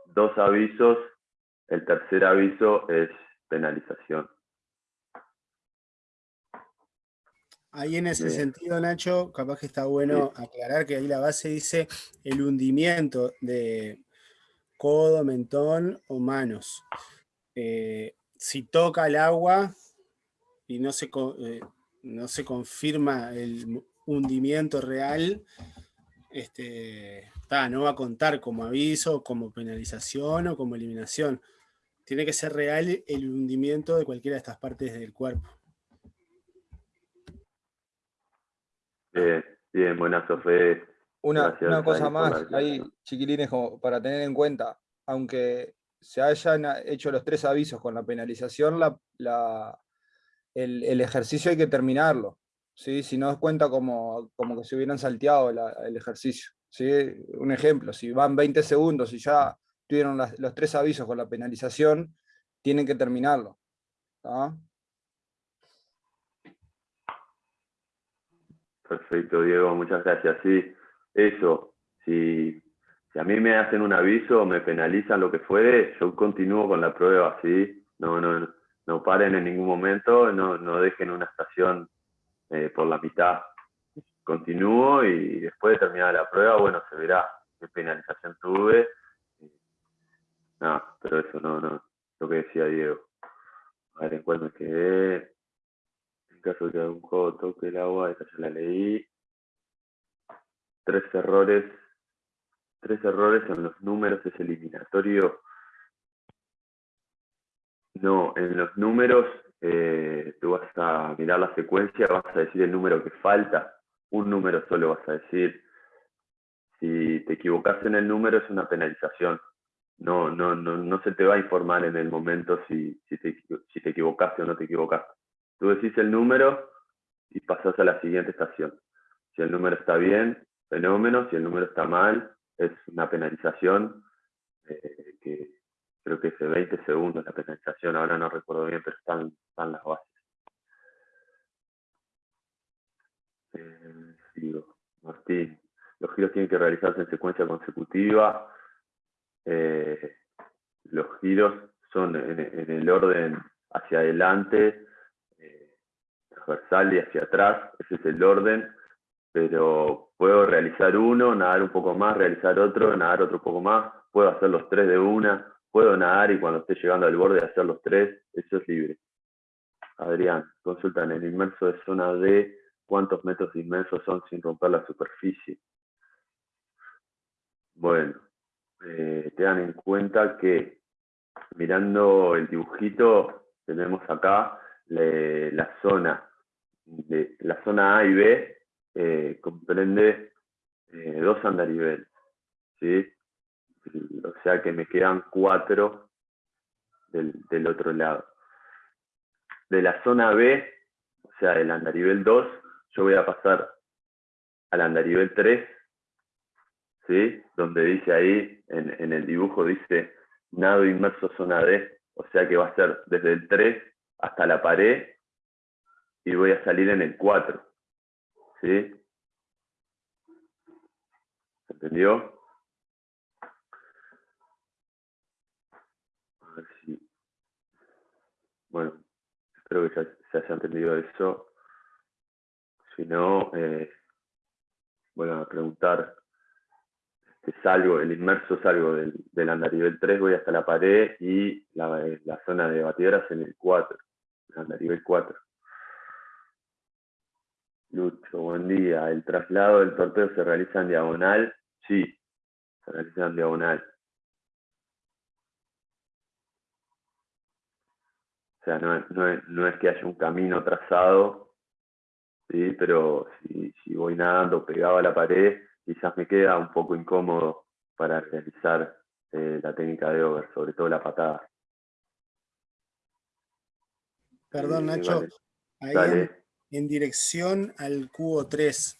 Dos avisos, el tercer aviso es penalización. Ahí en ese sentido, Nacho, capaz que está bueno aclarar que ahí la base dice el hundimiento de codo, mentón o manos. Eh, si toca el agua y no se, eh, no se confirma el hundimiento real, este, no va a contar como aviso, como penalización o como eliminación. Tiene que ser real el hundimiento de cualquiera de estas partes del cuerpo. Bien, bien buena Sofía. Una, una cosa más, ahí chiquilines, para tener en cuenta, aunque se hayan hecho los tres avisos con la penalización, la, el ejercicio hay que terminarlo. ¿sí? si no cuenta como, como que se hubieran salteado el ejercicio. ¿sí? Un ejemplo, si van 20 segundos y ya tuvieron los tres avisos con la penalización, tienen que terminarlo. Perfecto, Diego, muchas gracias. Sí, eso, si, si, a mí me hacen un aviso me penalizan lo que fuere, yo continúo con la prueba, ¿sí? No, no, no paren en ningún momento, no, no dejen una estación eh, por la mitad. Continúo y después de terminar la prueba, bueno, se verá qué penalización tuve. No, pero eso no, no, lo que decía Diego. A ver en cuál me quedé. En caso de que algún juego toque el agua, esta ya la leí. Tres errores. Tres errores en los números es eliminatorio. No, en los números eh, tú vas a mirar la secuencia, vas a decir el número que falta, un número solo vas a decir. Si te equivocas en el número es una penalización. No, no, no, no se te va a informar en el momento si, si, te, si te equivocaste o no te equivocaste. Tú decís el número y pasas a la siguiente estación. Si el número está bien, fenómeno. Si el número está mal, es una penalización eh, que, creo que es de 20 segundos la penalización, ahora no recuerdo bien, pero están, están las bases. Eh, Martín, los giros tienen que realizarse en secuencia consecutiva. Eh, los giros son en, el orden hacia adelante, eh, transversal y hacia atrás, ese es el orden, pero puedo realizar uno, nadar un poco más, realizar otro, nadar otro poco más, puedo hacer los tres de una, puedo nadar y cuando esté llegando al borde hacer los tres, eso es libre. Adrián, consultan el inmerso de zona D, ¿cuántos metros de inmerso son sin romper la superficie? Bueno, eh, tengan en cuenta que mirando el dibujito, tenemos acá la zona la zona A y B eh, comprende eh, dos andariveles, ¿sí? O sea que me quedan cuatro del, del, otro lado. De la zona B, o sea, del andarivel 2, yo voy a pasar al andarivel 3, ¿sí? Donde dice ahí, en, en el dibujo dice nado inmerso zona D, o sea que va a ser desde el 3 hasta la pared y voy a salir en el 4. ¿Sí? ¿Se entendió? A ver si... Bueno, espero que ya se haya entendido eso. Si no, eh, bueno, a preguntar salgo, el inmerso salgo del, del andarivel 3, voy hasta la pared y la, la zona de batidoras en el 4, el andarivel 4. Lucho, buen día. ¿El traslado del torpedo se realiza en diagonal? Sí, se realiza en diagonal. O sea, no, no, no es que haya un camino trazado, ¿sí? pero si, si voy nadando pegado a la pared, quizás me queda un poco incómodo para realizar eh, la técnica de over, sobre todo la patada. Perdón, eh, Nacho. Ahí En, dirección al cubo 3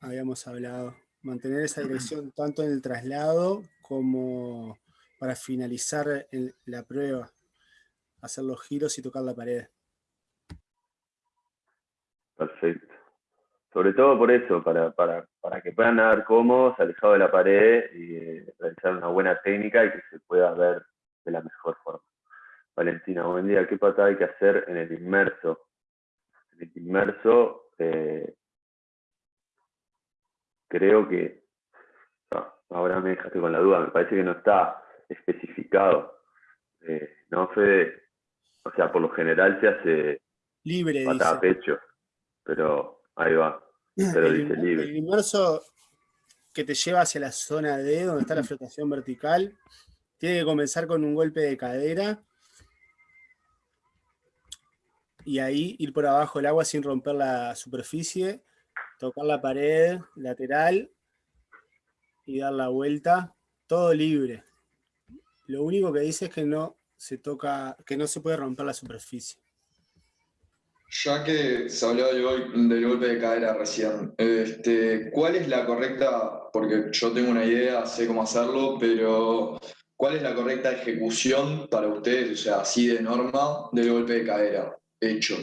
habíamos hablado. Mantener esa dirección tanto en el traslado como para finalizar la prueba. Hacer los giros y tocar la pared. Perfecto. Sobre todo por eso, para, para, para que puedan nadar cómodos, alejados de la pared y eh, realizar una buena técnica y que se pueda ver de la mejor forma. Valentina, buen día. ¿Qué patada hay que hacer en el inmerso? En el inmerso, eh, creo que, ahora me dejaste con la duda, me parece que no está especificado. Eh, no, Fede, o sea, por lo general se hace libre, patada a pecho, pero ahí va el, inmerso que te lleva hacia la zona D, donde está la flotación vertical, tiene que comenzar con un golpe de cadera y ahí ir por abajo del agua sin romper la superficie, tocar la pared lateral y dar la vuelta, todo libre. Lo único que dice es que no se toca, que no se puede romper la superficie. Ya que se habló del, golpe de cadera recién, este, ¿cuál es la correcta, porque yo tengo una idea, sé cómo hacerlo, pero ¿cuál es la correcta ejecución para ustedes, o sea, así de norma, del golpe de cadera hecho?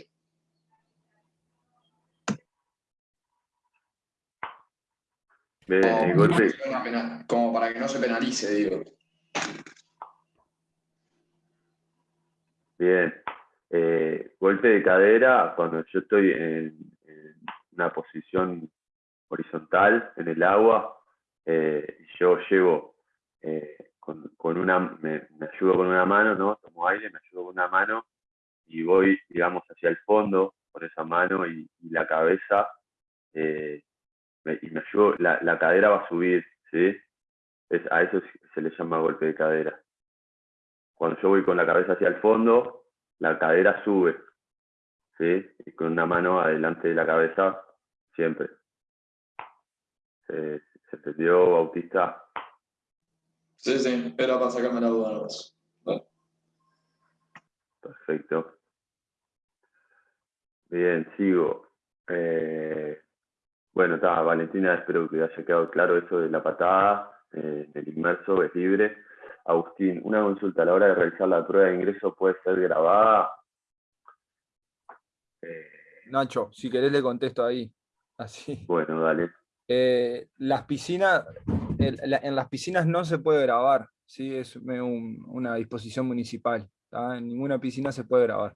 como para que no se penalice, digo. Bien, eh, golpe de cadera, cuando yo estoy en, una posición horizontal en el agua, eh, yo llevo eh, con, una, me, ayudo con una mano, ¿no? Tomo aire, me ayudo con una mano y voy, digamos, hacia el fondo con esa mano y, la cabeza, y me ayudo, la, la, cadera va a subir, ¿sí? A eso se le llama golpe de cadera. Cuando yo voy con la cabeza hacia el fondo, la cadera sube, ¿sí? Y con una mano adelante de la cabeza, siempre. ¿Se, se entendió, Bautista? Sí, sí, era para sacarme la duda. Perfecto. Bien, sigo. Eh, bueno, está, Valentina, espero que haya quedado claro eso de la patada, eh, el inmerso es libre. Agustín, una consulta a la hora de realizar la prueba de ingreso puede ser grabada. Eh, Nacho, si querés le contesto ahí. Así. Bueno, dale. Eh, las piscinas, en las piscinas no se puede grabar, ¿sí? es una disposición municipal. En ninguna piscina se puede grabar.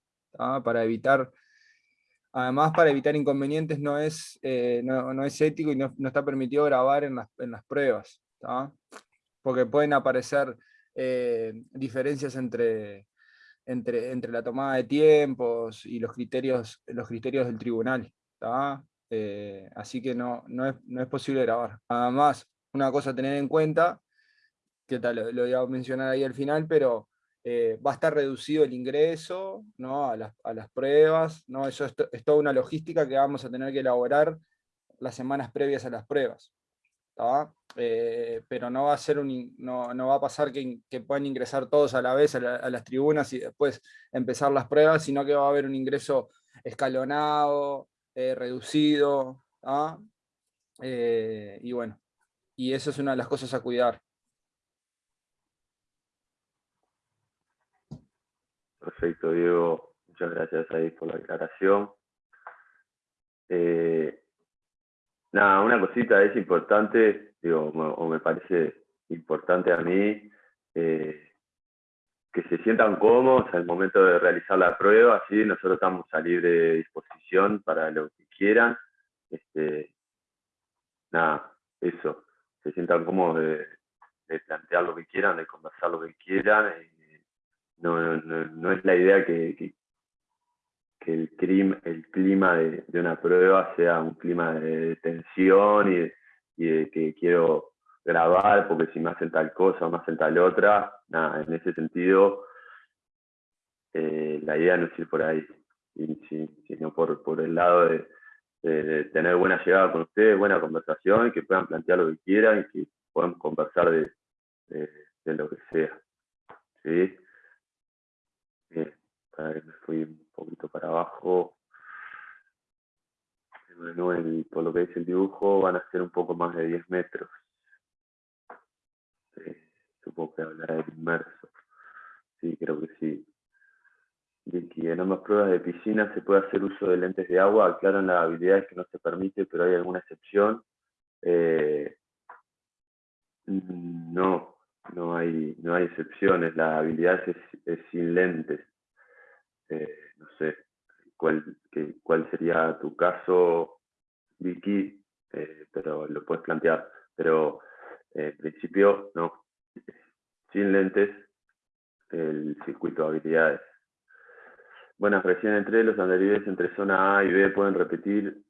Para evitar, además para evitar inconvenientes no es, eh, no, es ético y no, está permitido grabar en las, en las pruebas. Porque pueden aparecer eh, diferencias entre, entre, entre la tomada de tiempos y los criterios, los criterios del tribunal. Eh, así que no, no, es, no es posible grabar. Además, una cosa a tener en cuenta, que tal, lo, lo voy a mencionar ahí al final, pero eh, va a estar reducido el ingreso ¿no? a, las, a, las, pruebas, ¿no? eso es, es, toda una logística que vamos a tener que elaborar las semanas previas a las pruebas. Eh, pero no va a ser un, no, no va a pasar que, que, puedan ingresar todos a la vez a, la, a, las tribunas y después empezar las pruebas, sino que va a haber un ingreso escalonado, eh, reducido, eh, y bueno, y eso es una de las cosas a cuidar. Perfecto, Diego. Muchas gracias ahí por la aclaración. Nada, una cosita es importante, digo, o me parece importante a mí, eh, que se sientan cómodos al momento de realizar la prueba, ¿sí? nosotros estamos a libre disposición para lo que quieran. Este, nada, eso, se sientan cómodos de, plantear lo que quieran, de conversar lo que quieran. Y, no, no, no, es la idea que, que el, clima, de, una prueba sea un clima de tensión y, de que quiero grabar porque si me hacen tal cosa o me hacen tal otra, nada, en ese sentido eh, la idea no es ir por ahí, sino por, el lado de, tener buena llegada con ustedes, buena conversación, que puedan plantear lo que quieran y que puedan conversar de, de lo que sea. ¿sí? Bien, para que me fui poquito para abajo. El, por lo que dice el dibujo, van a ser un poco más de 10 metros. Sí, supongo que hablará del inmerso. Sí, creo que sí. En ambas pruebas de piscina se puede hacer uso de lentes de agua, aclaran las habilidades que no se permite, pero hay alguna excepción. Eh, no, no hay, no hay excepciones, la habilidad es, es sin lentes. Eh, no sé cuál, que, cuál sería tu caso, Vicky, eh, pero lo puedes plantear. Pero eh, en principio, no. Sin lentes, el circuito de habilidades. Buenas, recién entre los andarives entre zona A y B pueden repetir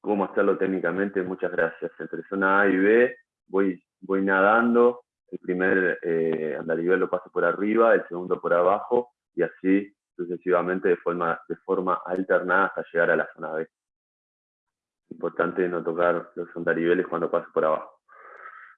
cómo hacerlo técnicamente. Muchas gracias. Entre zona A y B voy, voy nadando el primer eh, lo paso por arriba, el segundo por abajo, y así sucesivamente de forma, de forma alternada hasta llegar a la zona B. Importante no tocar los andariveles cuando paso por abajo.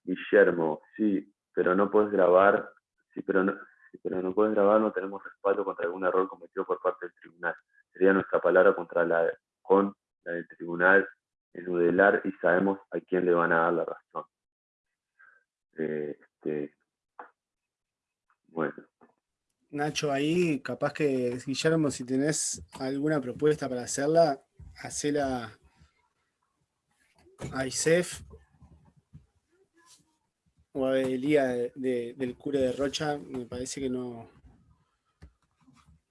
Guillermo, sí, pero no puedes grabar, sí, pero no, pero no puedes grabar, no tenemos respaldo contra algún error cometido por parte del tribunal. Sería nuestra palabra contra la, con la del tribunal enudelar y sabemos a quién le van a dar la razón. Eh, este, bueno. Nacho, ahí capaz que, Guillermo, si tenés alguna propuesta para hacerla, hacela a ISEF o a Elía de, de, del cura de Rocha, me parece que no,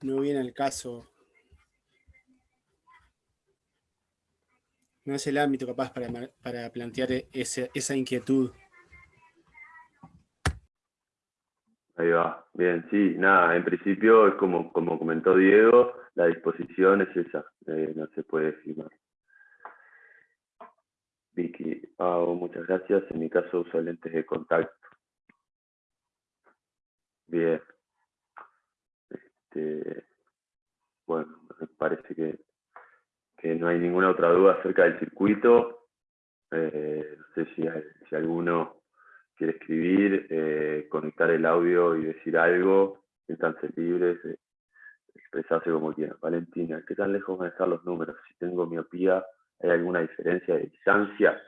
no viene al caso. No es el ámbito capaz para, para plantear ese, esa inquietud. Ahí va, bien, sí, nada, en principio es como, como comentó Diego, la disposición es esa, eh, no se puede firmar. Vicky, Pau, muchas gracias, en mi caso uso lentes de contacto. Bien. Este, bueno, me parece que, que no hay ninguna otra duda acerca del circuito. Eh, no sé si, si alguno quiere escribir, eh, conectar el audio y decir algo, siéntanse libres, de expresarse como quieran. Valentina, ¿qué tan lejos van a estar los números? Si tengo miopía, ¿hay alguna diferencia de distancia?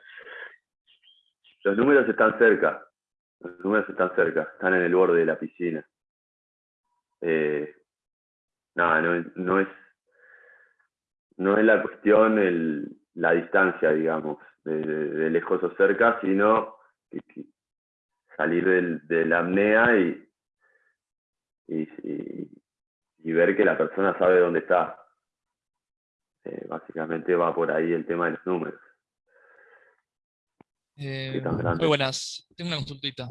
Los números están cerca, los números están cerca, están en el borde de la piscina. Eh, nada, no, no, es no es la cuestión el, la distancia, digamos, de, lejos o cerca, sino que, salir del, de la apnea y, y, y, y, ver que la persona sabe dónde está. Eh, básicamente va por ahí el tema de los números. Eh, muy buenas, tengo una consultita.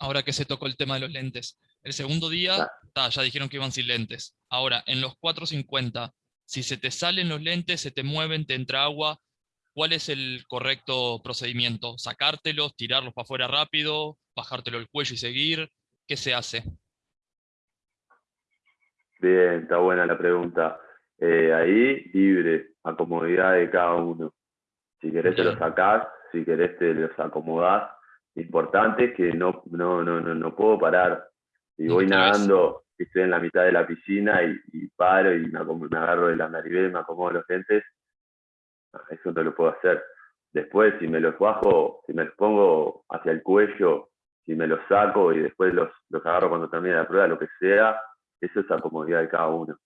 ahora que se tocó el tema de los lentes. El segundo día, ya dijeron que iban sin lentes. Ahora, en los 450, si se te salen los lentes, se te mueven, te entra agua, ¿cuál es el correcto procedimiento? ¿Sacártelos, tirarlos para afuera rápido, bajártelo el cuello y seguir? ¿Qué se hace? Bien, está buena la pregunta. Eh, ahí, libre, a comodidad de cada uno. Si querés te los sacás, si querés te los acomodás. Importante que no, no, no, no, puedo parar. Si voy nadando, estoy en la mitad de la piscina y, paro y me, agarro de la nariz, me acomodo los lentes, eso no lo puedo hacer. Después, si me los bajo, si me los pongo hacia el cuello, si me los saco y después los, los agarro cuando termine la prueba, lo que sea, eso es la comodidad de cada uno.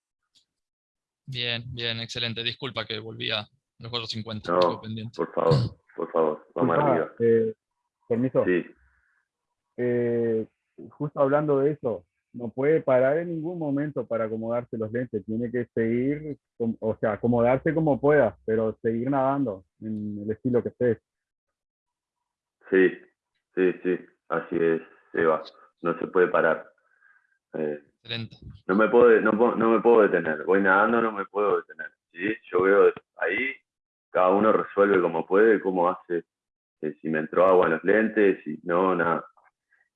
Bien, bien, excelente. Disculpa que volví a los 450. No, por favor, por favor, vamos arriba. Eh, permiso. Sí. Eh, justo hablando de eso, no puede parar en ningún momento para acomodarse los lentes, tiene que seguir, o sea, acomodarse como pueda, pero seguir nadando en el estilo que esté. Sí, sí, sí, así es, Eva, no se puede parar. Eh, no me puedo, no, no, me puedo detener, voy nadando, no me puedo detener. ¿sí? Yo veo ahí, cada uno resuelve como puede, cómo hace, eh, si me entró agua en los lentes, si no, nada.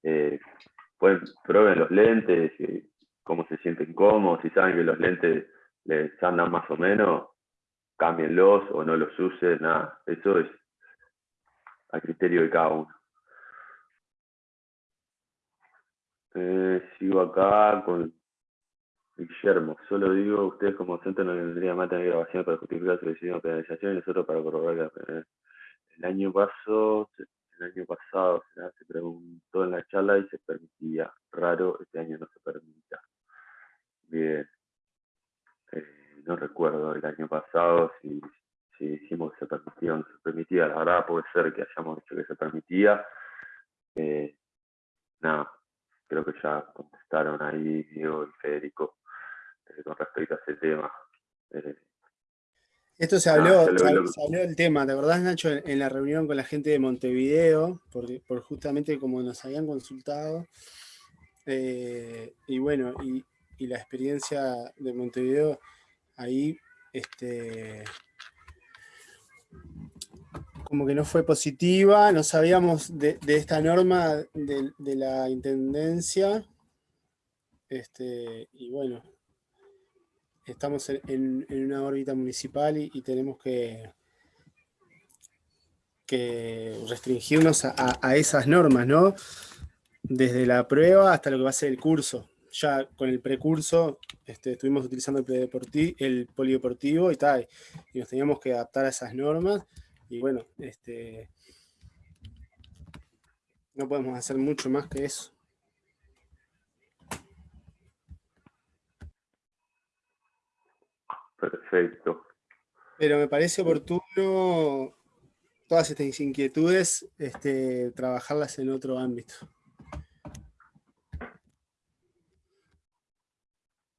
Eh, pues prueben los lentes, cómo se sienten cómodos, si saben que los lentes les andan más o menos, cámbienlos o no los usen, nada. Eso es a criterio de cada uno. Eh, sigo acá con Guillermo. Solo digo, ustedes como centro no tendrían más tener grabación para justificar su decisión de penalización y nosotros para corroborar que el año pasado, el año pasado se preguntó en la charla y se permitía. Raro, este año no se permita. Bien. Eh, no recuerdo el año pasado si, si dijimos que se permitía o no se permitía. La verdad puede ser que hayamos dicho que se permitía. Eh, nada, creo que ya contestaron ahí Diego y Federico eh, con respecto a ese tema. Esto se habló, se, habló del tema, ¿te acordás Nacho? En, la reunión con la gente de Montevideo, por, por justamente como nos habían consultado. Eh, y bueno, y, y, la experiencia de Montevideo ahí, este, como que no fue positiva, no sabíamos de, esta norma de, la intendencia, este, y bueno, estamos en, una órbita municipal y, tenemos que, restringirnos a, esas normas, ¿no? Desde la prueba hasta lo que va a ser el curso. Ya con el precurso este, estuvimos utilizando el, el polideportivo y tal, y nos teníamos que adaptar a esas normas, y bueno, este, no podemos hacer mucho más que eso. Perfecto. Pero me parece oportuno todas estas inquietudes, este, trabajarlas en otro ámbito.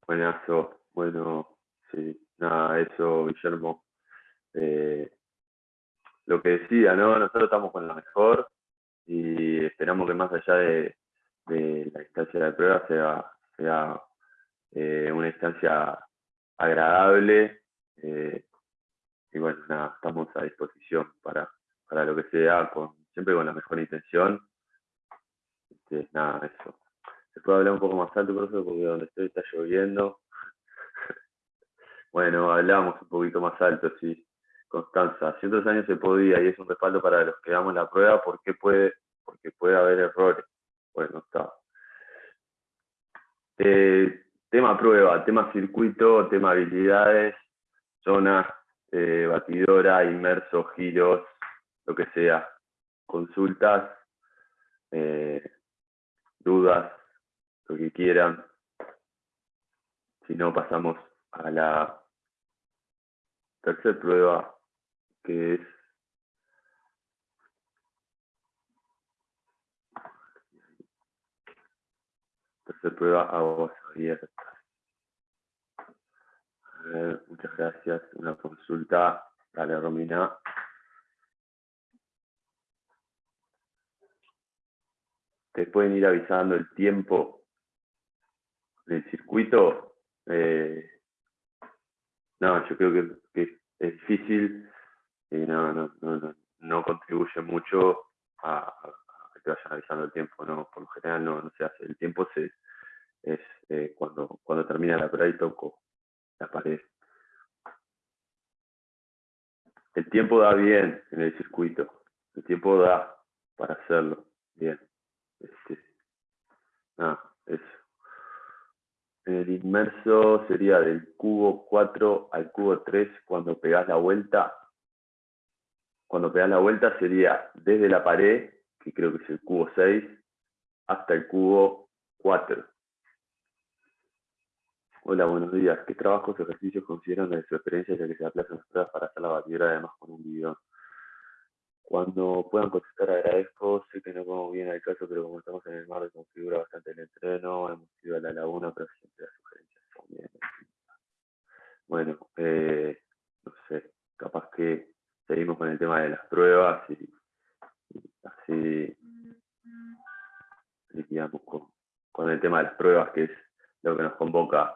Buenazo, bueno, sí, nada, eso, Guillermo. Eh, lo que decía, ¿no? Nosotros estamos con lo mejor y esperamos que más allá de, la instancia de prueba sea, sea eh, una instancia agradable. Eh, y bueno, nada, estamos a disposición para, para lo que sea, con, siempre con la mejor intención. Este, nada, eso. Se puede hablar un poco más alto, eso porque donde estoy está lloviendo. bueno, hablamos un poquito más alto, sí. Constanza, hace otros años se podía y es un respaldo para los que damos la prueba porque puede, porque puede haber errores. Bueno, está. Eh, tema prueba, tema circuito, tema habilidades, zona, eh, batidora, inmerso, giros, lo que sea. Consultas, eh, dudas, lo que quieran. Si no, pasamos a la tercera prueba que es tercera prueba aguas abiertas. A muchas gracias. Una consulta. Dale, Romina. te pueden ir avisando el tiempo del circuito, eh, no, yo creo que, es difícil y no, no, no, no, contribuye mucho a, que te vayan avisando el tiempo, no, por lo general no, se hace. El tiempo se, es eh, cuando, termina la prueba y toco la pared. El tiempo da bien en el circuito, el tiempo da para hacerlo bien. Este, ah, eso. El inmerso sería del cubo 4 al cubo 3 cuando pegas la vuelta. Cuando pegas la vuelta sería desde la pared, que creo que es el cubo 6, hasta el cubo 4. Hola, buenos días. ¿Qué trabajos o ejercicios consideran de su experiencia ya que se aplazan las pruebas para hacer la batidora además con un video? Cuando puedan contestar agradezco, sé que no como bien al caso, pero como estamos en el mar, configura bastante el entreno, hemos ido a la laguna, pero siempre las sugerencias son bien. Bueno, eh, no sé, capaz que seguimos con el tema de las pruebas y, así liquidamos con, el tema de las pruebas, que es lo que nos convoca.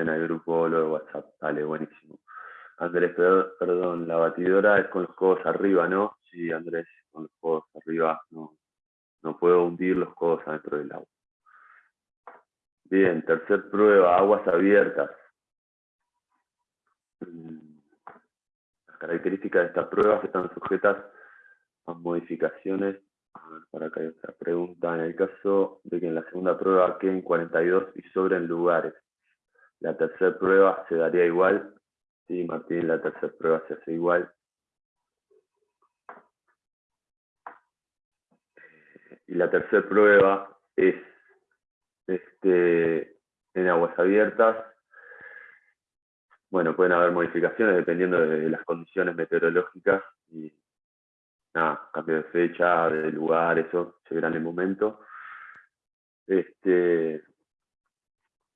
Manden al grupo lo de WhatsApp, dale, buenísimo. Andrés, perdón, la batidora es con los codos arriba, ¿no? Sí, Andrés, con los codos arriba, no, no puedo hundir los codos adentro del agua. Bien, tercer prueba, aguas abiertas. Mm, las características de estas pruebas están sujetas a modificaciones. para acá hay otra pregunta. En el caso de que en la segunda prueba queden 42 y sobren lugares, la tercera prueba se daría igual Sí, Martín, la tercera prueba se hace igual. Y la tercera prueba es este, en aguas abiertas. Bueno, pueden haber modificaciones dependiendo de las condiciones meteorológicas y nada, cambio de fecha, de lugar, eso verá en el momento. Este,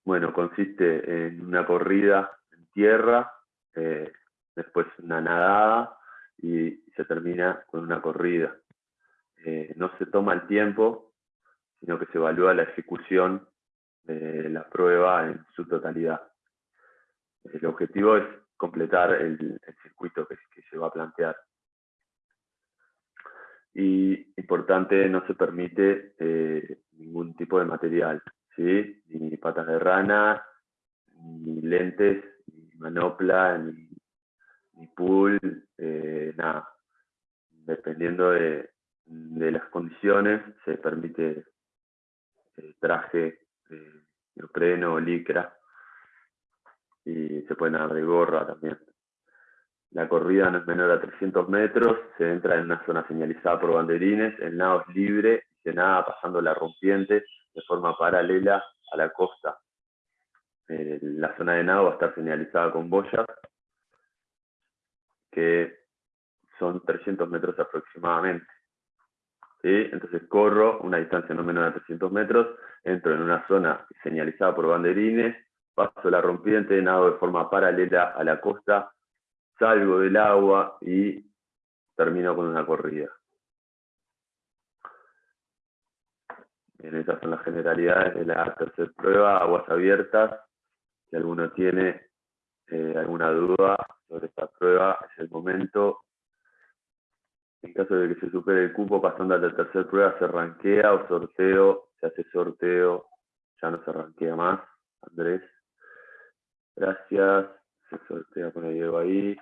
bueno, consiste en una corrida en tierra eh, después una nadada y se termina con una corrida. Eh, no se toma el tiempo, sino que se evalúa la ejecución de la prueba en su totalidad. El objetivo es completar el, circuito que, se va a plantear. Y importante, no se permite eh, ningún tipo de material, ¿sí? ni patas de rana, ni lentes, manopla, ni, ni pool, eh, nada. Dependiendo de, las condiciones, se permite eh, traje de neopreno o licra y se puede dar de gorra también. La corrida no es menor a 300 metros, se entra en una zona señalizada por banderines, el nado es libre y se nada pasando la rompiente de forma paralela a la costa eh, la zona de nado va a estar señalizada con boyas, que son 300 metros aproximadamente. Entonces corro una distancia no menor a 300 metros, entro en una zona señalizada por banderines, paso la rompiente, nado de forma paralela a la costa, salgo del agua y termino con una corrida. Bien, esas son las generalidades de la tercera prueba, aguas abiertas, si alguno tiene eh, alguna duda sobre esta prueba, es el momento. En caso de que se supere el cupo, pasando a la tercera prueba, se ranquea o sorteo, se hace sorteo, ya no se ranquea más. Andrés, gracias. Se sortea con el Diego ahí.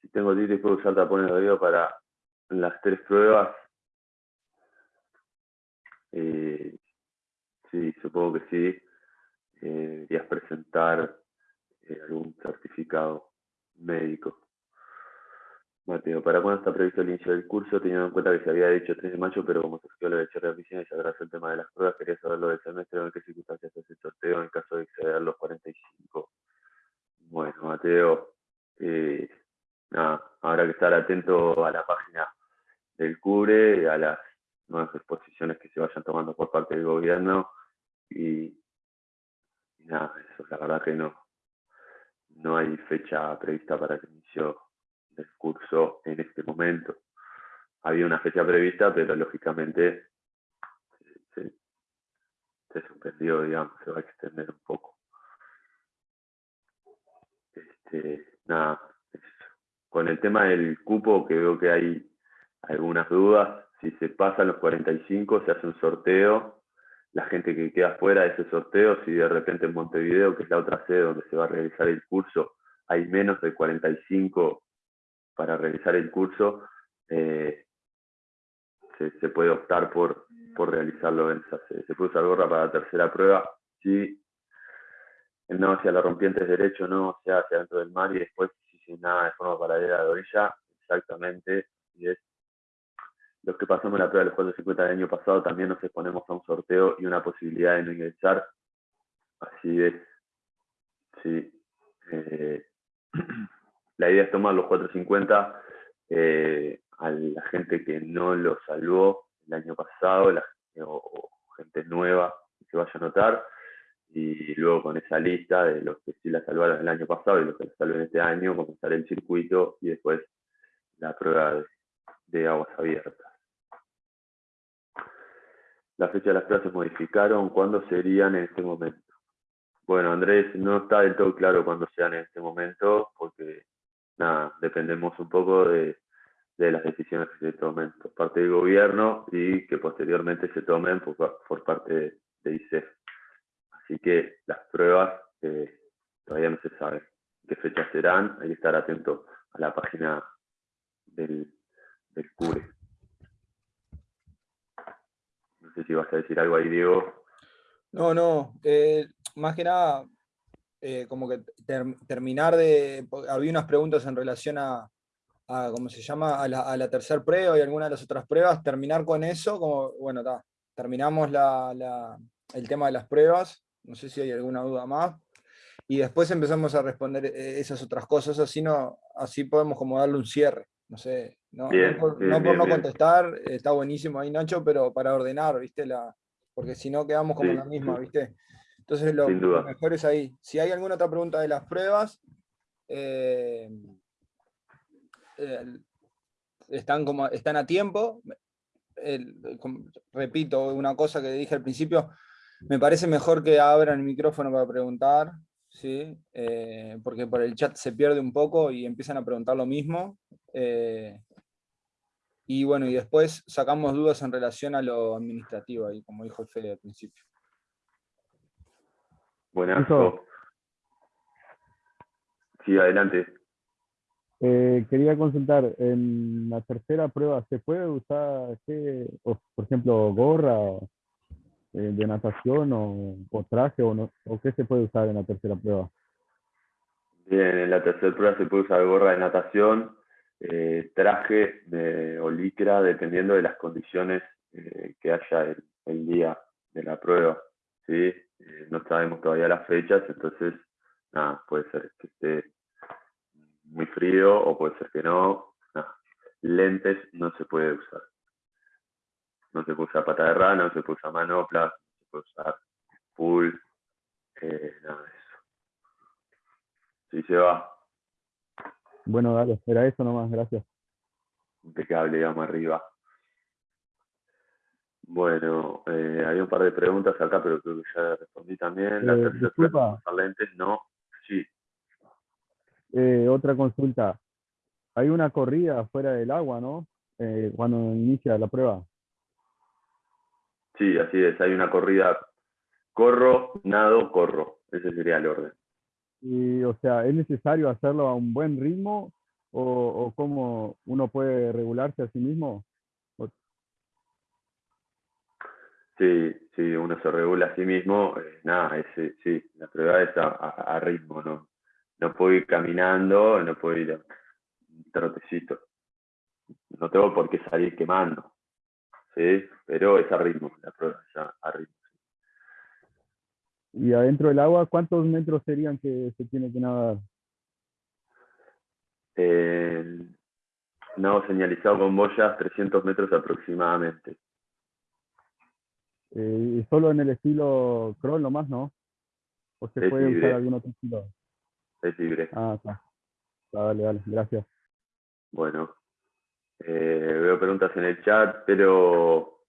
Si tengo titis, puedo usar tapones de oído para las tres pruebas. Eh, sí, supongo que sí eh, deberías presentar eh, algún certificado médico. Mateo, ¿para cuándo está previsto el inicio del curso? Teniendo en cuenta que se había dicho 3 de mayo, pero como surgió lo de de oficina y se agradece el tema de las pruebas, quería saber lo del semestre, en qué circunstancias se hace el sorteo en caso de exceder los 45. Bueno, Mateo, eh, nada, habrá que estar atento a la página del CUBRE, a las nuevas exposiciones que se vayan tomando por parte del gobierno y nada, eso la verdad que no, no hay fecha prevista para el inicio del curso en este momento. había una fecha prevista, pero lógicamente se, suspendió, digamos, se va a extender un poco. Este, nada, con el tema del cupo, que veo que hay algunas dudas, si se pasan los 45 se hace un sorteo, la gente que queda fuera de ese sorteo, si de repente en Montevideo, que es la otra sede donde se va a realizar el curso, hay menos de 45 para realizar el curso, eh, se, puede optar por, por realizarlo en esa sede. Se puede usar gorra para la tercera prueba, si no hacia la rompiente derecho, no, sea hacia dentro del mar y después si nada de forma paralela de orilla, exactamente, es los que pasamos la prueba de los 450 del año pasado también nos exponemos a un sorteo y una posibilidad de no ingresar. Así es. Sí. Eh, la idea es tomar los 450 eh, a la gente que no lo salvó el año pasado, o, gente nueva que se vaya a notar, y luego con esa lista de los que sí la salvaron el año pasado y los que la salven este año, comenzar el circuito y después la prueba de aguas abiertas. La fecha de las se modificaron, ¿cuándo serían en este momento? Bueno, Andrés, no está del todo claro cuándo sean en este momento, porque nada, dependemos un poco de, las decisiones que se tomen por parte del gobierno y que posteriormente se tomen por, parte de, de ICEF. Así que las pruebas eh, todavía no se sabe qué fechas serán, hay que estar atento a la página del, del CURE sé si vas a decir algo ahí, Diego. No, no, eh, más que nada, eh, como que terminar de... Había unas preguntas en relación a, ¿cómo se llama? A la, tercera prueba y algunas de las otras pruebas, terminar con eso, como, bueno, terminamos el tema de las pruebas, no sé si hay alguna duda más, y después empezamos a responder eh, esas otras cosas, así, no, así podemos como darle un cierre. No sé, no, por, no, contestar, está buenísimo ahí Nacho, pero para ordenar, ¿viste? La, porque si no quedamos como la misma, ¿viste? Entonces lo, mejor es ahí. Si hay alguna otra pregunta de las pruebas, eh, están, como, están a tiempo. repito, una cosa que dije al principio, me parece mejor que abran el micrófono para preguntar, ¿sí? Eh, porque por el chat se pierde un poco y empiezan a preguntar lo mismo. Eh, y bueno, y después sacamos dudas en relación a lo administrativo, ahí, como dijo Fede al principio. Buenas. Sí, adelante. Eh, quería consultar, en la tercera prueba, ¿se puede usar, por ejemplo, gorra eh, de natación o, traje o, no, o qué se puede usar en la tercera prueba? Bien, en la tercera prueba se puede usar gorra de natación, eh, traje de, o licra, dependiendo de las condiciones eh, que haya el, día de la prueba. ¿sí? Eh, no sabemos todavía las fechas, entonces nada, puede ser que esté muy frío o puede ser que no. Lentes no se puede usar. No se puede usar pata de rana, no se puede usar manoplas, no se puede usar full, nada de eso. Sí se va. Bueno, dale, era eso nomás, gracias. Impecable, digamos, arriba. Bueno, eh, hay un par de preguntas acá, pero creo que ya respondí también. Eh, disculpa. lentes, no. Sí. Eh, otra consulta. Hay una corrida fuera del agua, ¿no? Eh, cuando inicia la prueba. Sí, así es. Hay una corrida. Corro, nado, corro. Ese sería el orden. Y, o sea, ¿es necesario hacerlo a un buen ritmo o, o cómo uno puede regularse a sí mismo? Sí, sí, uno se regula a sí mismo. Eh, nada, ese, sí, la prueba es a, ritmo, ¿no? No puedo ir caminando, no puedo ir trotecito. No tengo por qué salir quemando, ¿sí? Pero es a ritmo, la prueba es a ritmo. Y adentro del agua, ¿cuántos metros serían que se tiene que nadar? Eh, nado señalizado con boyas, 300 metros aproximadamente. Eh, ¿Y solo en el estilo crawl nomás, no? ¿O se puede usar algún otro estilo? Es libre. Ah, está. Dale, dale, gracias. Bueno. Eh, veo preguntas en el chat, pero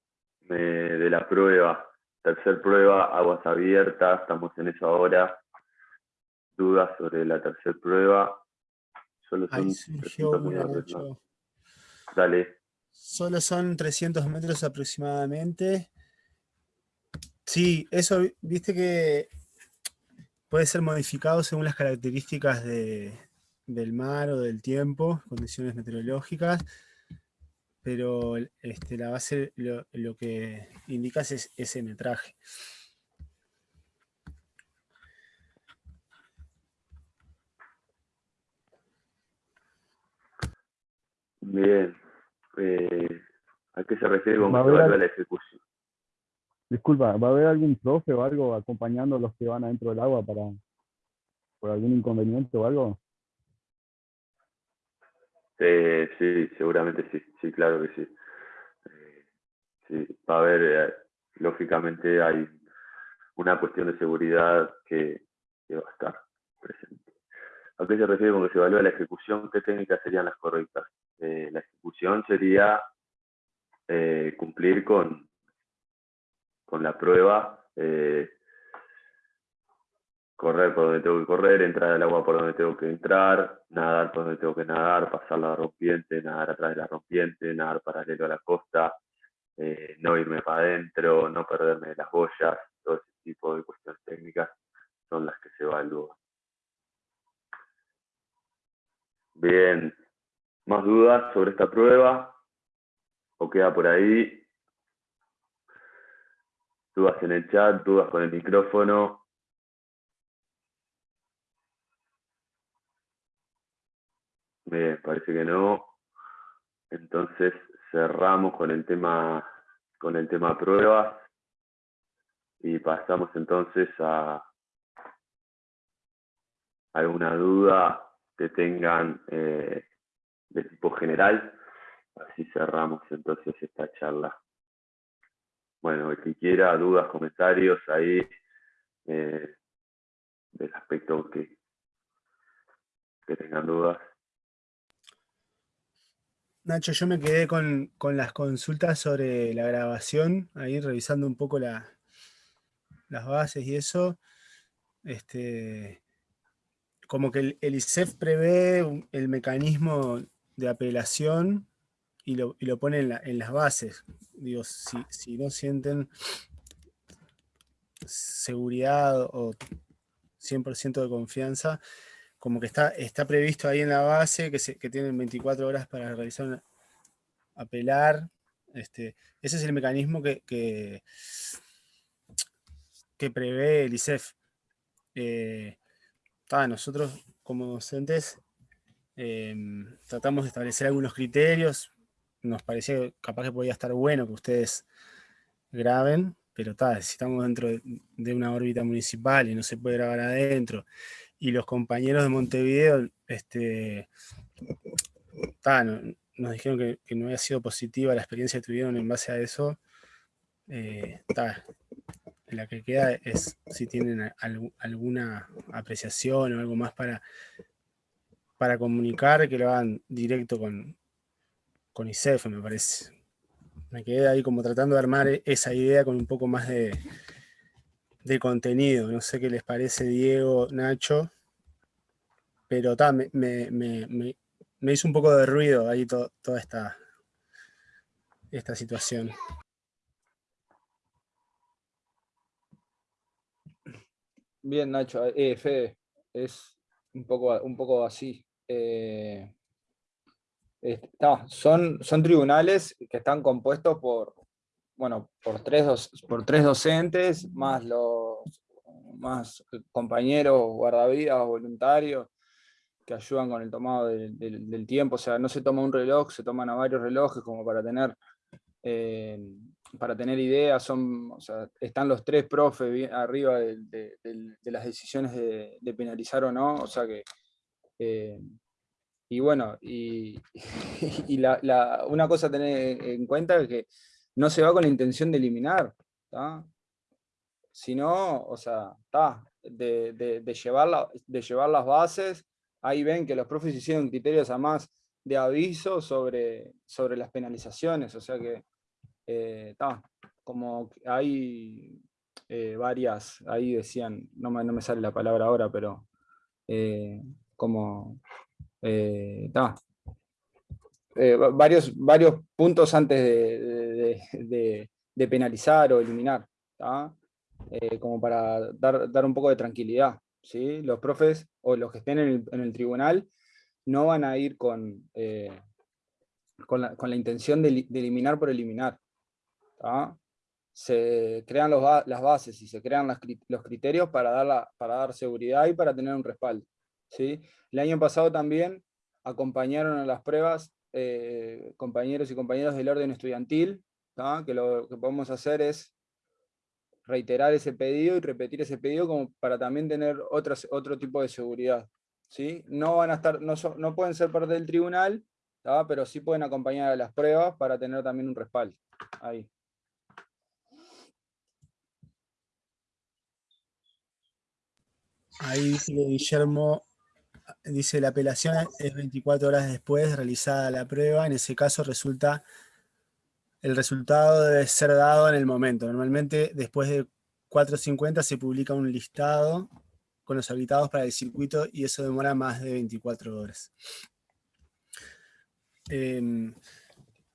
de la prueba, tercer prueba, aguas abiertas, estamos en eso ahora. Dudas sobre la tercera prueba. Solo son Dale. Solo son 300 metros aproximadamente. Sí, eso, viste que puede ser modificado según las características del mar o del tiempo, condiciones meteorológicas, pero este, la base lo, lo que indica es ese metraje. Bien. Eh, ¿A qué se refiere con que la ejecución? Disculpa, ¿va a haber algún profe o algo acompañando a los que van adentro del agua para por algún inconveniente o algo? Eh, sí, seguramente sí, sí, claro que sí. Eh, sí, va a haber, eh, lógicamente hay una cuestión de seguridad que, va a estar presente. ¿A qué se refiere con que se evalúa la ejecución? ¿Qué técnicas serían las correctas? la ejecución sería cumplir con, con la prueba, eh, correr por donde tengo que correr, entrar al agua por donde tengo que entrar, nadar por donde tengo que nadar, pasar la rompiente, nadar atrás de la rompiente, nadar paralelo a la costa, eh, no irme para adentro, no perderme las boyas, todo ese tipo de cuestiones técnicas son las que se evalúan. Bien, ¿más dudas sobre esta prueba? ¿O queda por ahí? dudas en el chat, dudas con el micrófono. Bien, parece que no. Entonces cerramos con el tema con el tema pruebas y pasamos entonces a alguna duda que tengan eh, de tipo general. Así cerramos entonces esta charla. Bueno, el que quiera, dudas, comentarios ahí eh, del aspecto que tengan dudas. Nacho, yo me quedé con, las consultas sobre la grabación, ahí revisando un poco las bases y eso. Este, como que el, el ISEF prevé el mecanismo de apelación y lo, lo pone en, las bases. Digo, si, no sienten seguridad o 100% de confianza, como que está, está previsto ahí en la base que, se, que tienen 24 horas para realizar apelar. Este, ese es el mecanismo que, que, prevé el ISEF. Eh, nosotros como docentes em, tratamos de establecer algunos criterios, nos parecía capaz que podía estar bueno que ustedes graben, pero tal, si estamos dentro de, una órbita municipal y no se puede grabar adentro, y los compañeros de Montevideo este, nos dijeron que, no había sido positiva la experiencia que tuvieron en base a eso, eh, la que queda es si tienen alguna apreciación o algo más para, para comunicar, que lo hagan directo con, con ISEF, me parece. Me quedé ahí como tratando de armar e-, esa idea con un poco más de, de contenido. No sé qué les parece Diego, Nacho, pero ta, me, hizo un poco de ruido ahí toda esta, esta situación. Bien, Nacho. Eh, Fede, es un poco, un poco así. Eh, son, son tribunales que están compuestos por, bueno, por, tres, por tres docentes, más los más compañeros guardavidas voluntarios que ayudan con el tomado del tiempo, o sea, no se toma un reloj, se toman a varios relojes como para tener, eh, para tener ideas, son, están los tres profes arriba de, las decisiones de, penalizar o no, o sea que eh, y bueno, y, una cosa a tener en cuenta es que no se va con la intención de eliminar, sino, o sea, de, llevar de llevar las bases, ahí ven que los profes hicieron criterios además de aviso sobre, sobre las penalizaciones, o sea que está, como hay varias, ahí decían, no me, no me, sale la palabra ahora, pero como está eh, varios, varios puntos antes de, penalizar o eliminar, eh, como para dar, dar, un poco de tranquilidad. ¿sí? Los profes o los que estén en el, tribunal no van a ir con, eh, con, la, intención de, eliminar por eliminar. Se crean las bases y se crean los criterios para dar, para dar seguridad y para tener un respaldo. ¿sí? El año pasado también acompañaron a las pruebas eh, compañeros y compañeras del orden estudiantil, que lo que podemos hacer es reiterar ese pedido y repetir ese pedido como para también tener otro tipo de seguridad. ¿sí? No, van a estar, no, no pueden ser parte del tribunal, pero sí pueden acompañar a las pruebas para tener también un respaldo. Ahí. Ahí dice Guillermo dice la apelación es 24 horas después de realizada la prueba, en ese caso resulta, el resultado debe ser dado en el momento. Normalmente después de 4.50 se publica un listado con los habilitados para el circuito y eso demora más de 24 horas. Em,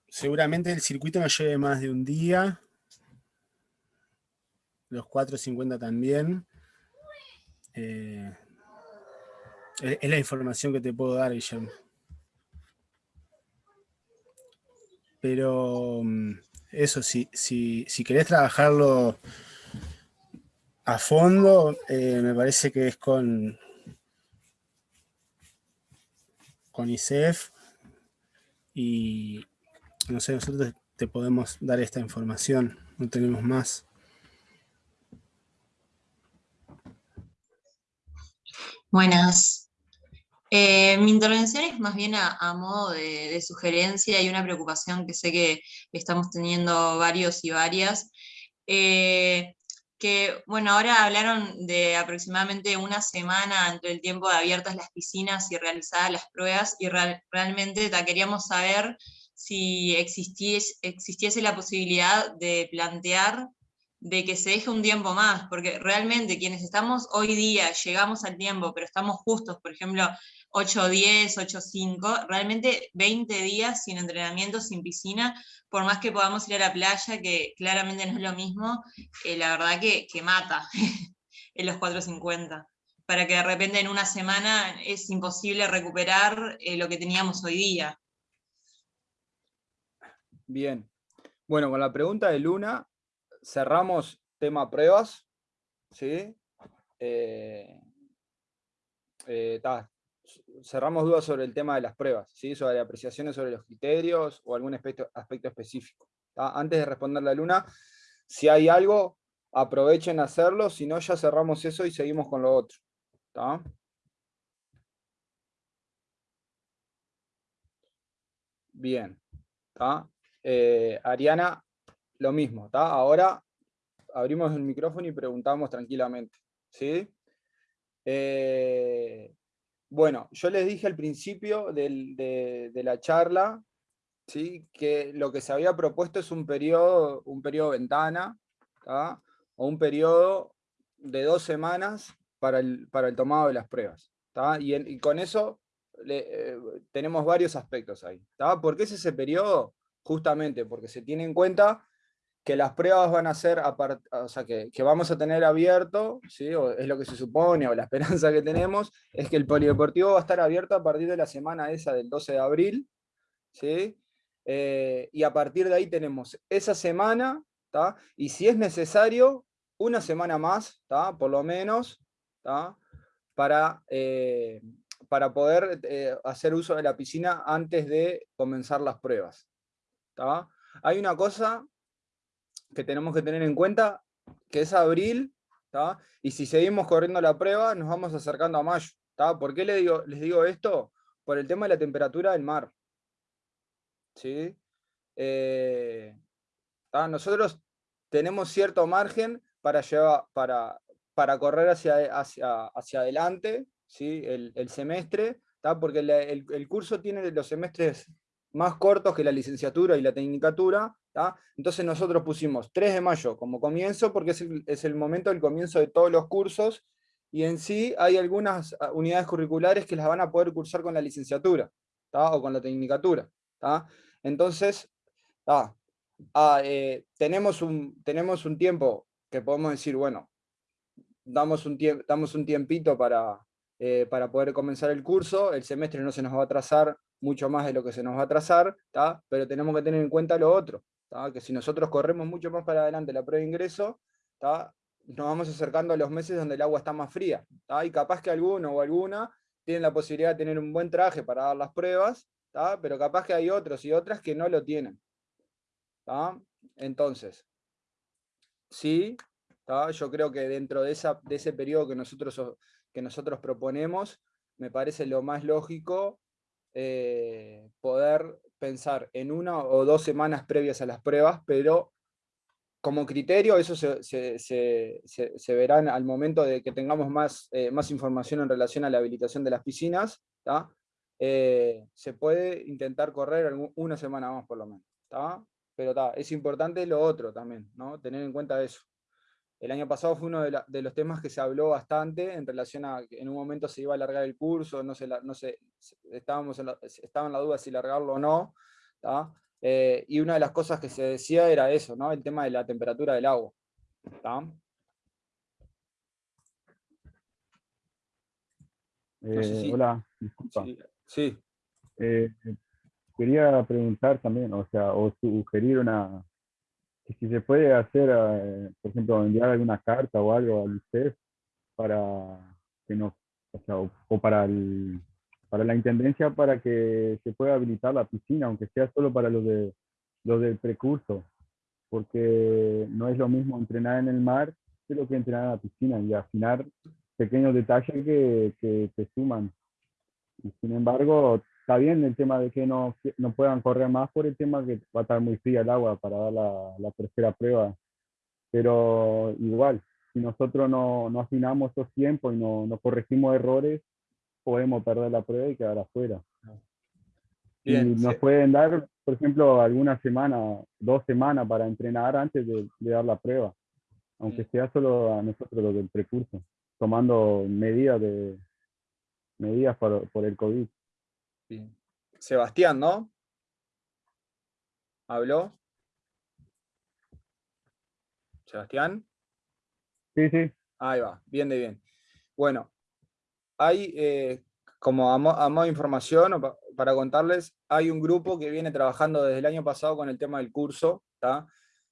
seguramente el circuito no lleve más de un día, los 4.50 también. Eh, es la información que te puedo dar, Guillermo. Pero mm, eso, si, si, si querés trabajarlo a fondo, eh, me parece que es con, con ICEF y no sé, nosotros te podemos dar esta información, no tenemos más. Buenas. Eh, mi intervención es más bien a, modo de, sugerencia y una preocupación que sé que estamos teniendo varios y varias. Eh, que, bueno, ahora hablaron de aproximadamente una semana entre el tiempo de abiertas las piscinas y realizadas las pruebas, y realmente queríamos saber si existiese, existiese la posibilidad de plantear de que se deje un tiempo más, porque realmente quienes estamos hoy día, llegamos al tiempo, pero estamos justos, por ejemplo, 8-10, 8-5, realmente 20 días sin entrenamiento, sin piscina, por más que podamos ir a la playa, que claramente no es lo mismo, eh, la verdad que, mata en los 4.50. Para que de repente en una semana es imposible recuperar eh, lo que teníamos hoy día. Bien. Bueno, con la pregunta de Luna, cerramos tema pruebas. ¿sí? Eh, cerramos dudas sobre el tema de las pruebas, ¿sí? sobre apreciaciones sobre los criterios o algún aspecto, aspecto específico. Antes de responder la luna, si hay algo, aprovechen a hacerlo, si no ya cerramos eso y seguimos con lo otro. Bien. Eh, Ariana, lo mismo. Ahora abrimos el micrófono y preguntamos tranquilamente. ¿sí? Eh, bueno, yo les dije al principio de, la charla ¿sí? que lo que se había propuesto es un periodo, un periodo ventana, o un periodo de dos semanas para el, para el tomado de las pruebas. Y, con eso eh, tenemos varios aspectos ahí. ¿Por qué es ese periodo? Justamente porque se tiene en cuenta que las pruebas van a ser, o sea, que, vamos a tener abierto, ¿sí? es lo que se supone, o la esperanza que tenemos, es que el polideportivo va a estar abierto a partir de la semana esa del 12 de abril, ¿sí? Eh, y a partir de ahí tenemos esa semana, y si es necesario, una semana más, por lo menos, para, eh, para poder eh, hacer uso de la piscina antes de comenzar las pruebas. Hay una cosa que tenemos que tener en cuenta, que es abril, y si seguimos corriendo la prueba, nos vamos acercando a mayo. ¿Por qué les digo, les digo esto? Por el tema de la temperatura del mar. ¿Sí? Eh, nosotros tenemos cierto margen para, llevar, para, para correr hacia, hacia, hacia adelante ¿sí? el, semestre, porque el, curso tiene los semestres más cortos que la licenciatura y la tecnicatura, entonces nosotros pusimos 3 de mayo como comienzo, porque es el, momento del comienzo de todos los cursos, y en sí hay algunas ah, unidades curriculares que las van a poder cursar con la licenciatura, o con la tecnicatura. Entonces, ah, eh, tenemos, un, tenemos un tiempo que podemos decir, bueno, damos un, damos un tiempito para, eh, para poder comenzar el curso, el semestre no se nos va a atrasar mucho más de lo que se nos va a atrasar, pero tenemos que tener en cuenta lo otro, que si nosotros corremos mucho más para adelante la prueba de ingreso, nos vamos acercando a los meses donde el agua está más fría, y capaz que alguno o alguna tienen la posibilidad de tener un buen traje para dar las pruebas, pero capaz que hay otros y otras que no lo tienen. Entonces, sí, yo creo que dentro de, esa, de ese periodo que nosotros, que nosotros proponemos, me parece lo más lógico eh, poder pensar en una o dos semanas previas a las pruebas, pero como criterio eso se, verá al momento de que tengamos más, eh, más información en relación a la habilitación de las piscinas, eh, se puede intentar correr una semana más por lo menos. Pero es importante lo otro también, ¿no? tener en cuenta eso. El año pasado fue uno de, los temas que se habló bastante en relación a que en un momento se iba a alargar el curso, no, se, no estábamos en la, estaba en la duda si largarlo o no. Eh, y una de las cosas que se decía era eso, ¿no? el tema de la temperatura del agua. Eh, hola, disculpa. Sí. Eh, quería preguntar también, o sea, o sugerir una, si se puede hacer, eh, por ejemplo, enviar alguna carta o algo al UCEF para que nos, o, para, el, para la intendencia para que se pueda habilitar la piscina, aunque sea solo para los, de, los del precurso, porque no es lo mismo entrenar en el mar que lo que entrenar en la piscina y afinar pequeños detalles que, que, que suman. Y sin embargo, está bien el tema de que no, no puedan correr más por el tema que va a estar muy fría el agua para dar la, la tercera prueba. Pero igual, si nosotros no, no afinamos esos tiempos y no, no, corregimos errores, podemos perder la prueba y quedar afuera. y nos pueden dar, por ejemplo, alguna semana, dos semanas para entrenar antes de, de dar la prueba, aunque sea solo a nosotros los del precurso, tomando medidas de medidas por, por el COVID. Sebastián, ¿no? ¿Habló? ¿Sebastián? Sí, sí. Ahí va, bien de bien. Bueno, hay, eh, como a, modo de información, para contarles, hay un grupo que viene trabajando desde el año pasado con el tema del curso.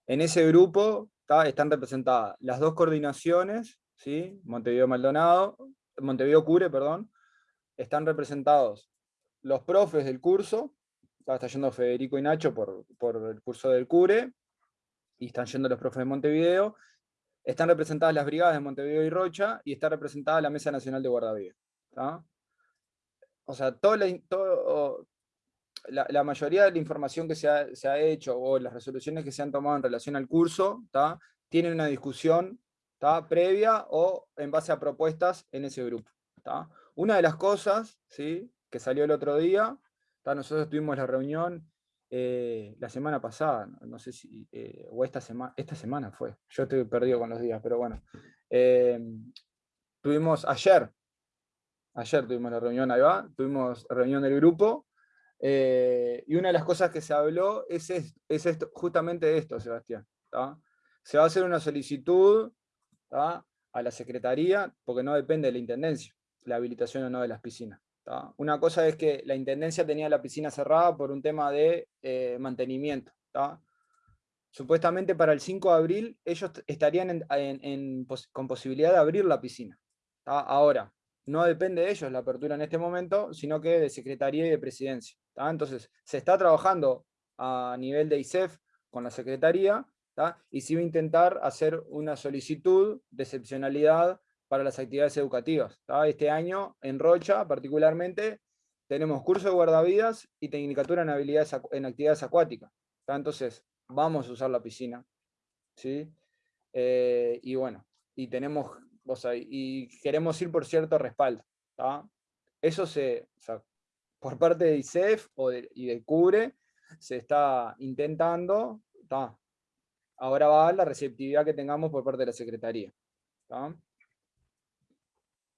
En ese grupo están representadas las dos coordinaciones, ¿sí? Montevideo Maldonado, Montevideo Cure, perdón, están representados los profes del curso, está yendo Federico y Nacho por, el curso del CURE, y están yendo los profes de Montevideo, están representadas las brigadas de Montevideo y Rocha, y está representada la Mesa Nacional de Guardavidas. O sea, la, la, mayoría de la información que se ha, hecho, o las resoluciones que se han tomado en relación al curso, tienen una discusión previa o en base a propuestas en ese grupo. Una de las cosas, ¿sí? Que salió el otro día. Nosotros tuvimos la reunión eh, la semana pasada, no sé si, eh, o esta, semana esta semana fue, yo estoy perdido con los días, pero bueno. Em, tuvimos ayer, ayer tuvimos la reunión, ahí va, tuvimos reunión del grupo, eh, y una de las cosas que se habló es, es esto, justamente esto, Sebastián. Se va a hacer una solicitud a la Secretaría, porque no depende de la Intendencia, la habilitación o no de las piscinas. Una cosa es que la Intendencia tenía la piscina cerrada por un tema de eh, mantenimiento. Supuestamente para el 5 de abril ellos estarían con posibilidad de abrir la piscina. Ahora, no depende de ellos la apertura en este momento, sino que de Secretaría y de Presidencia. Entonces, se está trabajando a nivel de ISEF con la Secretaría, y se va a intentar hacer una solicitud de excepcionalidad para las actividades educativas. Este año, en Rocha particularmente, tenemos curso de guardavidas y tecnicatura en, habilidades, en actividades acuáticas. Entonces, vamos a usar la piscina. ¿sí? Eh, y bueno, y tenemos, o sea, y queremos ir por cierto respaldo. Eso se, por parte de ISEF o y de CUBRE se está intentando, ahora va la receptividad que tengamos por parte de la Secretaría.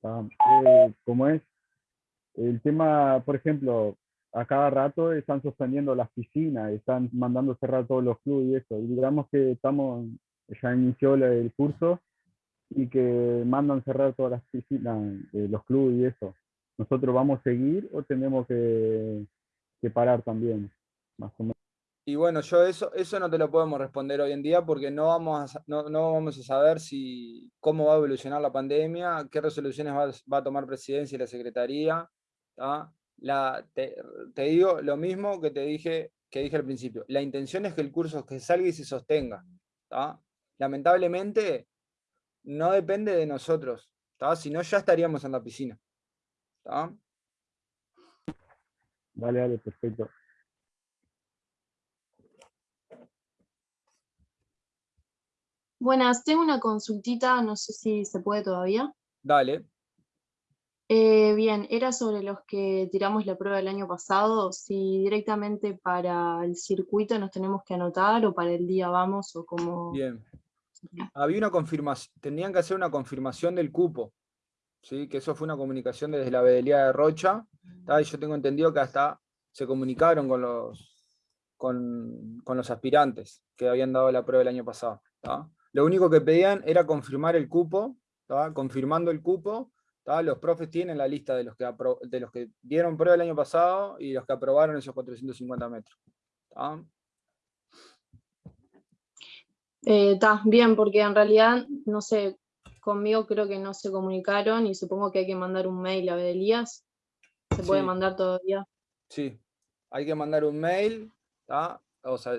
Eh, como es el tema, por ejemplo, a cada rato están suspendiendo las piscinas, están mandando cerrar todos los clubes y eso. Y digamos que estamos, ya inició el curso y que mandan cerrar todas las piscinas, eh, los clubes y eso. ¿Nosotros vamos a seguir o tenemos que, parar también? Más o menos. Y bueno, yo eso, eso no te lo podemos responder hoy en día porque no vamos a, no, vamos a saber si, cómo va a evolucionar la pandemia, qué resoluciones va, a tomar presidencia y la secretaría. Te, digo lo mismo que te dije, que dije al principio. La intención es que el curso que salga y se sostenga. Lamentablemente, no depende de nosotros. Si no, ya estaríamos en la piscina. Vale, vale, perfecto. Buenas, tengo una consultita, no sé si se puede todavía. Dale. Eh, bien, era sobre los que tiramos la prueba el año pasado, si directamente para el circuito nos tenemos que anotar o para el día vamos o como... Bien. Había una confirmación, tenían que hacer una confirmación del cupo, ¿sí? que eso fue una comunicación desde la vedelía de Rocha, y yo tengo entendido que hasta se comunicaron con los, con, los aspirantes que habían dado la prueba el año pasado. Lo único que pedían era confirmar el cupo, confirmando el cupo, los profes tienen la lista de los, que de los que dieron prueba el año pasado y los que aprobaron esos 450 metros. Está eh, bien, porque en realidad, no sé, conmigo creo que no se comunicaron y supongo que hay que mandar un mail a Bedelías. ¿Se puede mandar todavía? Sí, hay que mandar un mail, o sea,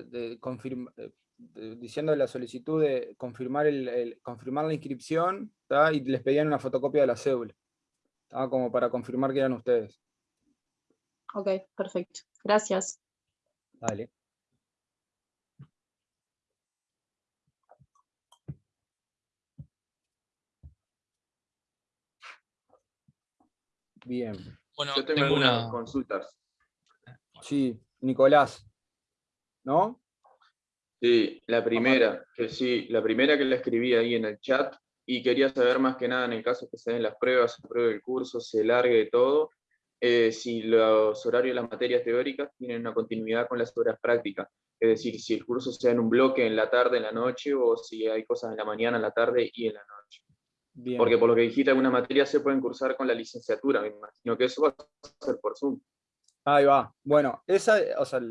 diciendo la solicitud de confirmar, el, confirmar la inscripción y les pedían una fotocopia de la cédula, como para confirmar que eran ustedes. Ok, perfecto. Gracias. Dale. Bien. Bueno, Yo tengo, algunas consultas. Sí, Nicolás. ¿No? Sí, la primera, que sí, la primera que la escribí ahí en el chat y quería saber más que nada en el caso que se den las pruebas, se pruebe el curso, se largue todo, eh, si los horarios de las materias teóricas tienen una continuidad con las horas prácticas. Es decir, si el curso se da en un bloque en la tarde, en la noche, o si hay cosas en la mañana, en la tarde y en la noche. Porque por lo que dijiste, algunas materias se pueden cursar con la licenciatura, me imagino que eso va a ser por Zoom. Ahí va. Bueno, esa, o sea,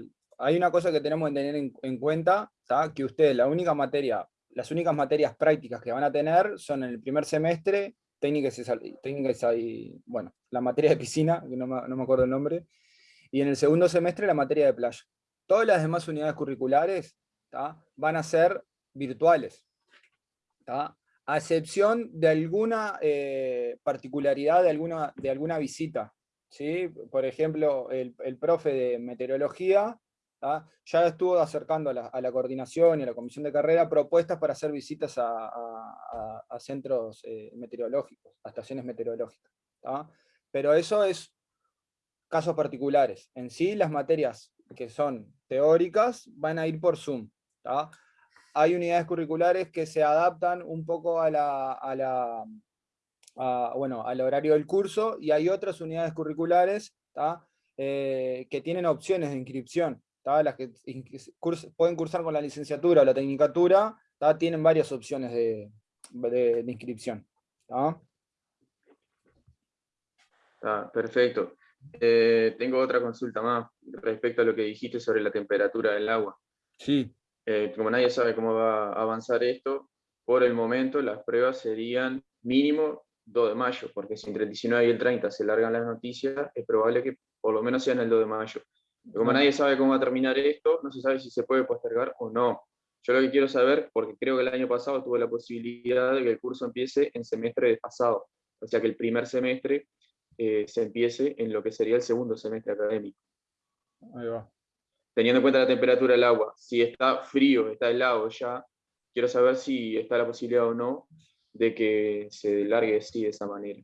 hay una cosa que tenemos que tener en, cuenta, que ustedes, la única materia, las únicas materias prácticas que van a tener son en el primer semestre, técnicas y, técnicas y bueno, la materia de piscina, que no me, no me acuerdo el nombre, y en el segundo semestre la materia de playa. Todas las demás unidades curriculares van a ser virtuales a excepción de alguna eh, particularidad de alguna, de alguna visita. ¿sí? Por ejemplo, el, profe de meteorología ya estuvo acercando a la, coordinación y a la comisión de carrera propuestas para hacer visitas a, centros eh, meteorológicos, a estaciones meteorológicas. Pero eso es casos particulares. En sí, las materias que son teóricas van a ir por Zoom hay unidades curriculares que se adaptan un poco a bueno, al horario del curso, y hay otras unidades curriculares eh, que tienen opciones de inscripción. Las que pueden cursar con la licenciatura o la tecnicatura, tienen varias opciones de, inscripción. perfecto. Eh, tengo otra consulta más respecto a lo que dijiste sobre la temperatura del agua. Sí. Eh, como nadie sabe cómo va a avanzar esto, por el momento las pruebas serían mínimo 2 de mayo, porque si entre el 19 y el 30 se largan las noticias, es probable que por lo menos sean el 2 de mayo. Como nadie sabe cómo va a terminar esto, no se sabe si se puede postergar o no. Yo lo que quiero saber, porque creo que el año pasado tuve la posibilidad de que el curso empiece en semestre de pasado, o sea que el primer semestre eh, se empiece en lo que sería el segundo semestre académico. Ahí va teniendo en cuenta la temperatura del agua, si está frío, está helado ya, quiero saber si está la posibilidad o no de que se largue así de esa manera.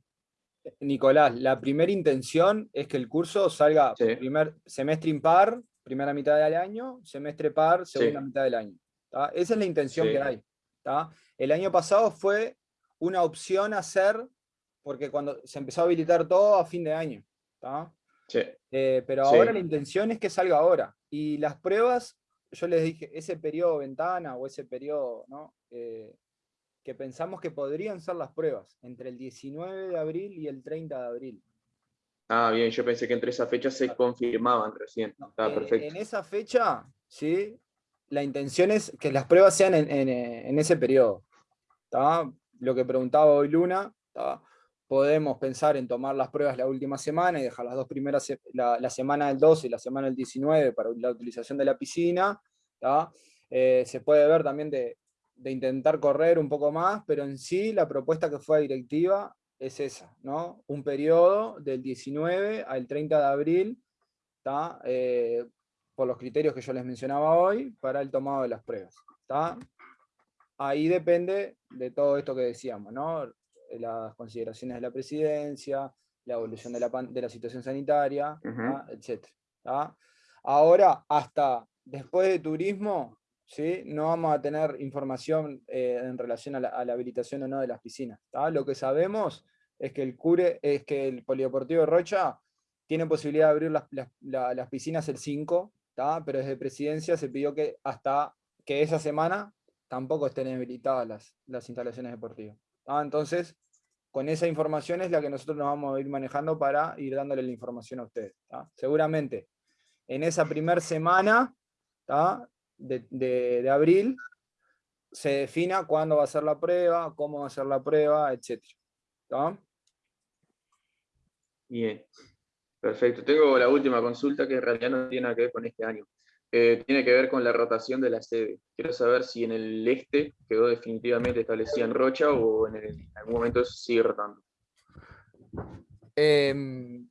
Nicolás, la primera intención es que el curso salga primer semestre impar, primera mitad del año, semestre par, segunda mitad del año. Esa es la intención que hay. El año pasado fue una opción hacer, porque cuando se empezó a habilitar todo a fin de año. Eh, pero ahora la intención es que salga ahora. Y las pruebas, yo les dije, ese periodo ventana o ese periodo ¿no? Eh, que pensamos que podrían ser las pruebas, entre el 19 de abril y el 30 de abril. Ah, bien, yo pensé que entre esas fechas se confirmaban recién. Está perfecto. En esa fecha, sí, la intención es que las pruebas sean en, ese periodo. Lo que preguntaba hoy Luna, podemos pensar en tomar las pruebas la última semana y dejar las dos primeras, la, semana del 12 y la semana del 19 para la utilización de la piscina. Eh, se puede ver también de, de intentar correr un poco más, pero en sí la propuesta que fue directiva es esa, ¿no? Un periodo del 19 al 30 de abril, eh, por los criterios que yo les mencionaba hoy, para el tomado de las pruebas. Ahí depende de todo esto que decíamos, ¿no? las consideraciones de la presidencia, la evolución de la, de la situación sanitaria, etc. Ahora, hasta después de turismo, ¿sí? no vamos a tener información eh, en relación a la, habilitación o no de las piscinas. Lo que sabemos es que el CURE, es que el Polideportivo de Rocha tiene posibilidad de abrir las, piscinas el 5, pero desde presidencia se pidió que hasta que esa semana tampoco estén habilitadas las, instalaciones deportivas. Entonces, con esa información es la que nosotros nos vamos a ir manejando para ir dándole la información a ustedes. Seguramente en esa primera semana de, abril se defina cuándo va a ser la prueba, cómo va a ser la prueba, etc. Bien, perfecto. Tengo la última consulta que en realidad no tiene nada que ver con este año. Eh, tiene que ver con la rotación de la sede. Quiero saber si en el este quedó definitivamente establecida en Rocha o en, algún momento sigue rotando. Em,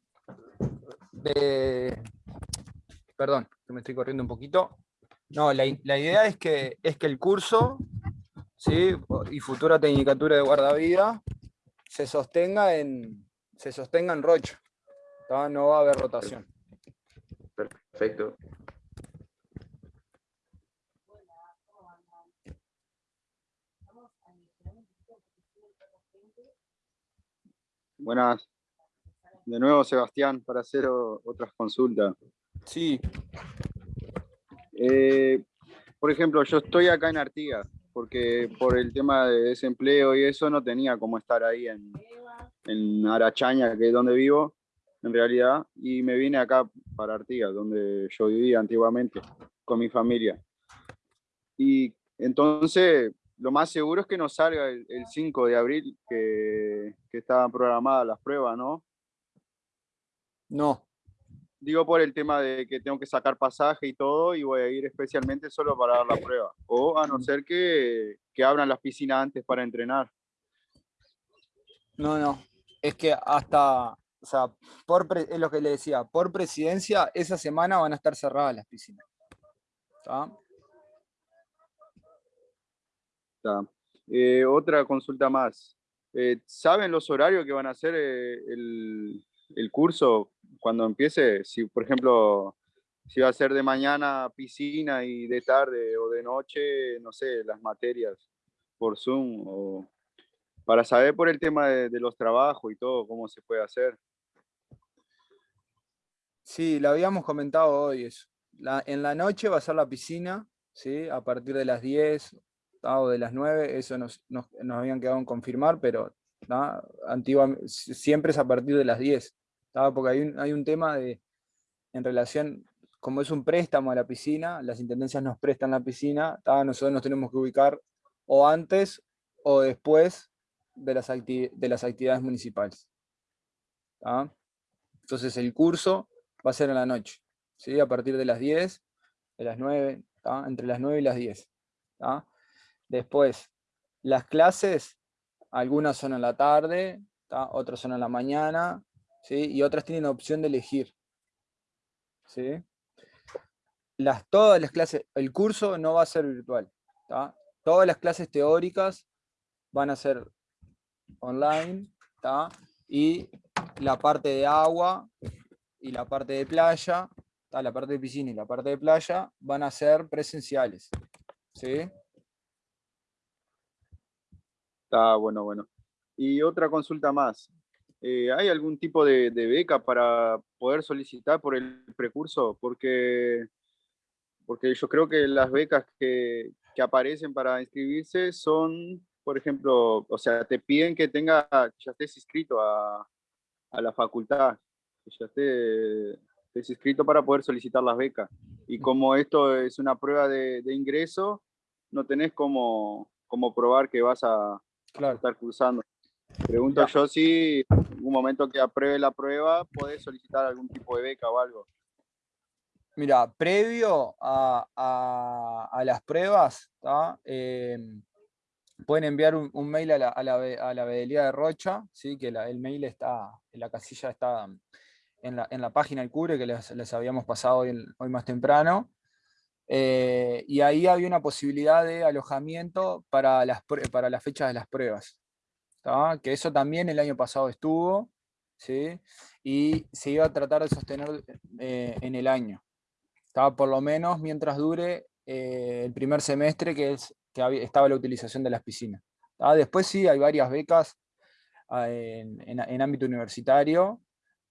perdón, que me estoy corriendo un poquito. No, la, idea es que, es que el curso ¿sí? y futura tecnicatura de guardavida se sostenga en, se sostenga en Rocha. No va a haber rotación. Perfecto. Buenas. De nuevo, Sebastián, para hacer otras consultas. Sí. Eh, por ejemplo, yo estoy acá en Artigas, porque por el tema de desempleo y eso no tenía cómo estar ahí en, en Arachaña, que es donde vivo, en realidad, y me vine acá para Artigas, donde yo vivía antiguamente con mi familia. Y entonces, lo más seguro es que nos salga el, 5 de abril, que, que estaban programadas las pruebas, ¿no? No, digo por el tema de que tengo que sacar pasaje y todo y voy a ir especialmente solo para dar la prueba. O a no ser que, que abran las piscinas antes para entrenar. No, no. Es que hasta, o sea, por es lo que le decía, por presidencia, esa semana van a estar cerradas las piscinas. Eh, otra consulta más. Eh, ¿Saben los horarios que van a hacer eh, el, el curso cuando empiece, si por ejemplo, si va a ser de mañana piscina y de tarde o de noche, no sé, las materias por Zoom, o para saber por el tema de, los trabajos y todo, cómo se puede hacer. Sí, lo habíamos comentado hoy eso. en la noche va a ser la piscina, ¿sí? a partir de las 10 o de las 9, eso nos, nos, nos habían quedado en confirmar, pero antiguamente, siempre es a partir de las 10 porque hay un, hay un tema de, en relación, como es un préstamo a la piscina, las intendencias nos prestan la piscina, nosotros nos tenemos que ubicar o antes o después de las, de las actividades municipales. Entonces el curso va a ser en la noche, ¿sí? a partir de las 10, de las 9, entre las 9 y las 10. Después, las clases, algunas son en la tarde, otras son en la mañana, y otras tienen opción de elegir. ¿sí? Las, todas las clases, el curso no va a ser virtual. Todas las clases teóricas van a ser online y la parte de agua y la parte de playa, la parte de piscina y la parte de playa, van a ser presenciales. ¿Sí? Está bueno, bueno. Y otra consulta más. Eh, ¿Hay algún tipo de, beca para poder solicitar por el precurso? Porque, porque yo creo que las becas que, que aparecen para inscribirse son, por ejemplo, o sea, te piden que tenga, ya estés inscrito a, a la facultad, que ya estés, inscrito para poder solicitar las becas. Y como esto es una prueba de, de ingreso, no tenés como, como probar que vas a, estar cursando. Pregunto yo si en un momento que apruebe la prueba, puedes solicitar algún tipo de beca o algo. Mira, previo a, a, las pruebas, em, pueden enviar un, mail a la, a, la, de Rocha, ¿sí? que el mail está, en la casilla está en la, en la página del CURE que les, les habíamos pasado hoy, hoy más temprano. Eh, y ahí había una posibilidad de alojamiento para las, para las fechas de las pruebas que eso también el año pasado estuvo, ¿sí? y se iba a tratar de sostener eh, en el año, estaba por lo menos mientras dure eh, el primer semestre que, es, que estaba la utilización de las piscinas. Después sí, hay varias becas ah, en, en, ámbito universitario,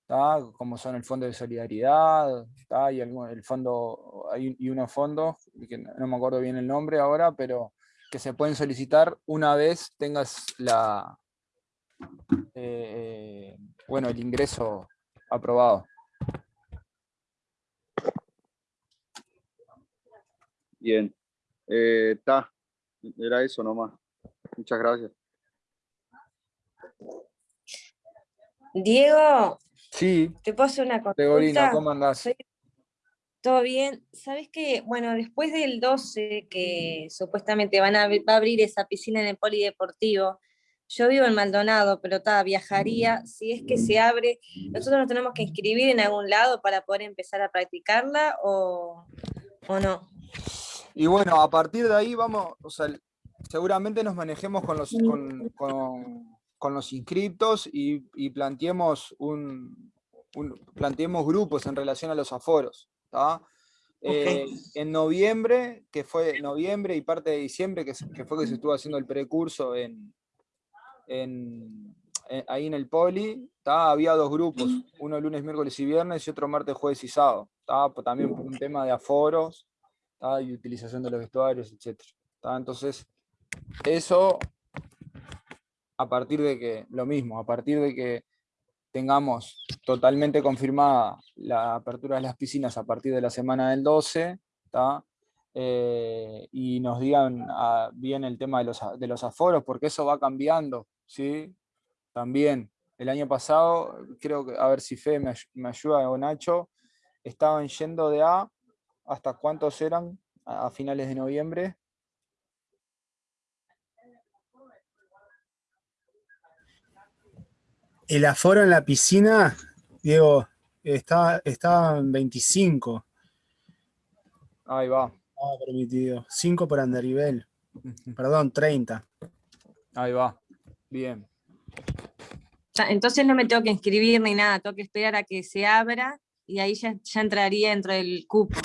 como son el Fondo de Solidaridad, y el fondo, hay, y unos fondos, que no me acuerdo bien el nombre ahora, pero que se pueden solicitar una vez tengas la, eh, bueno, el ingreso aprobado. Bien, está, eh, era eso nomás. Muchas gracias. Diego. Sí. ¿Te puedo hacer una consulta? ¿cómo andás? ¿Todo bien? ¿Sabes qué? Bueno, después del 12, que supuestamente van a, va a abrir esa piscina en el polideportivo, yo vivo en Maldonado, pero ta, viajaría, si es que se abre, ¿nosotros nos tenemos que inscribir en algún lado para poder empezar a practicarla o, no? Y bueno, a partir de ahí vamos, o sea, seguramente nos manejemos con los, con, los inscriptos y, planteemos, un, planteemos grupos en relación a los aforos. Eh, en noviembre, que fue noviembre y parte de diciembre, que, que fue que se estuvo haciendo el precurso en, en, eh, ahí en el poli, había dos grupos, uno lunes, miércoles y viernes y otro martes, jueves y sábado. También por un tema de aforos y utilización de los vestuarios, etc. Entonces, eso a partir de que, lo mismo, a partir de que tengamos totalmente confirmada la apertura de las piscinas a partir de la semana del 12, eh, y nos digan ah, bien el tema de los, de los aforos, porque eso va cambiando ¿sí? También, el año pasado, creo que, a ver si Fe me, ayuda o Nacho, estaban yendo de A, ¿hasta cuántos eran a, finales de noviembre? El aforo en la piscina, Diego, está, estaba en 25. Ahí va. Ah, permitido. 5 por Andarivel. Perdón, 30. Ahí va. Bien. Entonces no me tengo que inscribir ni nada, tengo que esperar a que se abra y ahí ya, entraría dentro del cupo.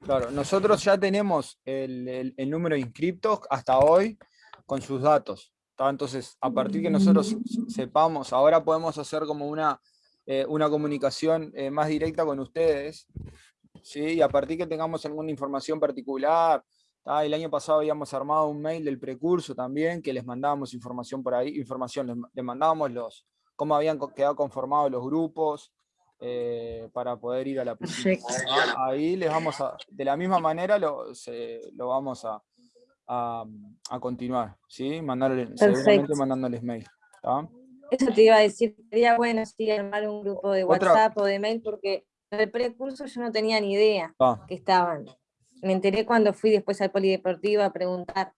Claro, nosotros ya tenemos el, número de inscriptos hasta hoy con sus datos. Entonces, a partir que nosotros sepamos, ahora podemos hacer como una, eh, una comunicación eh, más directa con ustedes, ¿sí? y a partir que tengamos alguna información particular, el año pasado habíamos armado un mail del precurso también, que les mandábamos información por ahí, información, les, mandábamos los, cómo habían quedado conformados los grupos, eh, para poder ir a la piscina. Ahí les vamos a, de la misma manera lo, lo vamos a, a, continuar, ¿sí? seguramente mandándoles mail. Eso te iba a decir, sería bueno si armar un grupo de WhatsApp o de mail, porque el precurso yo no tenía ni idea ah. que estaban me enteré cuando fui después al polideportivo a preguntar,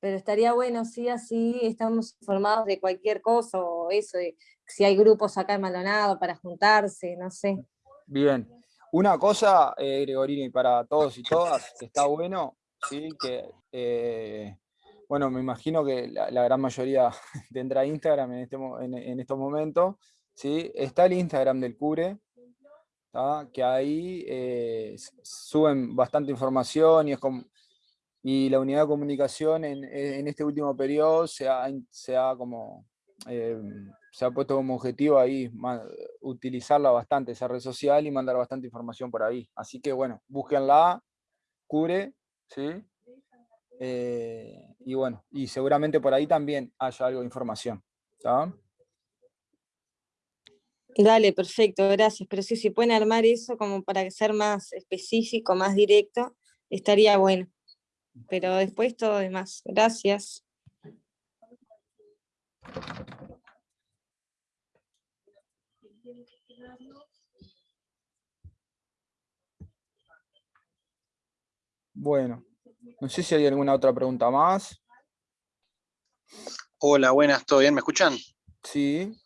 pero estaría bueno, sí, así estamos informados de cualquier cosa, o eso, si hay grupos acá en Maldonado para juntarse, no sé. Bien, una cosa, eh, Gregorini, para todos y todas, está bueno, sí, que, eh, bueno, me imagino que la, gran mayoría tendrá Instagram en, este, en, estos momentos, ¿sí? Está el Instagram del Cure, que ahí eh, suben bastante información y, es y la unidad de comunicación en, este último periodo se ha, se ha como... Eh, se ha puesto como objetivo ahí utilizarla bastante, esa red social, y mandar bastante información por ahí. Así que bueno, búsquenla, cure, ¿sí? Eh, y bueno, y seguramente por ahí también haya algo de información. Dale, perfecto, gracias. Pero sí, si pueden armar eso como para ser más específico, más directo, estaría bueno. Pero después todo demás. Gracias. Bueno, no sé si hay alguna otra pregunta más. Hola, buenas, ¿todo bien? ¿Me escuchan? Sí.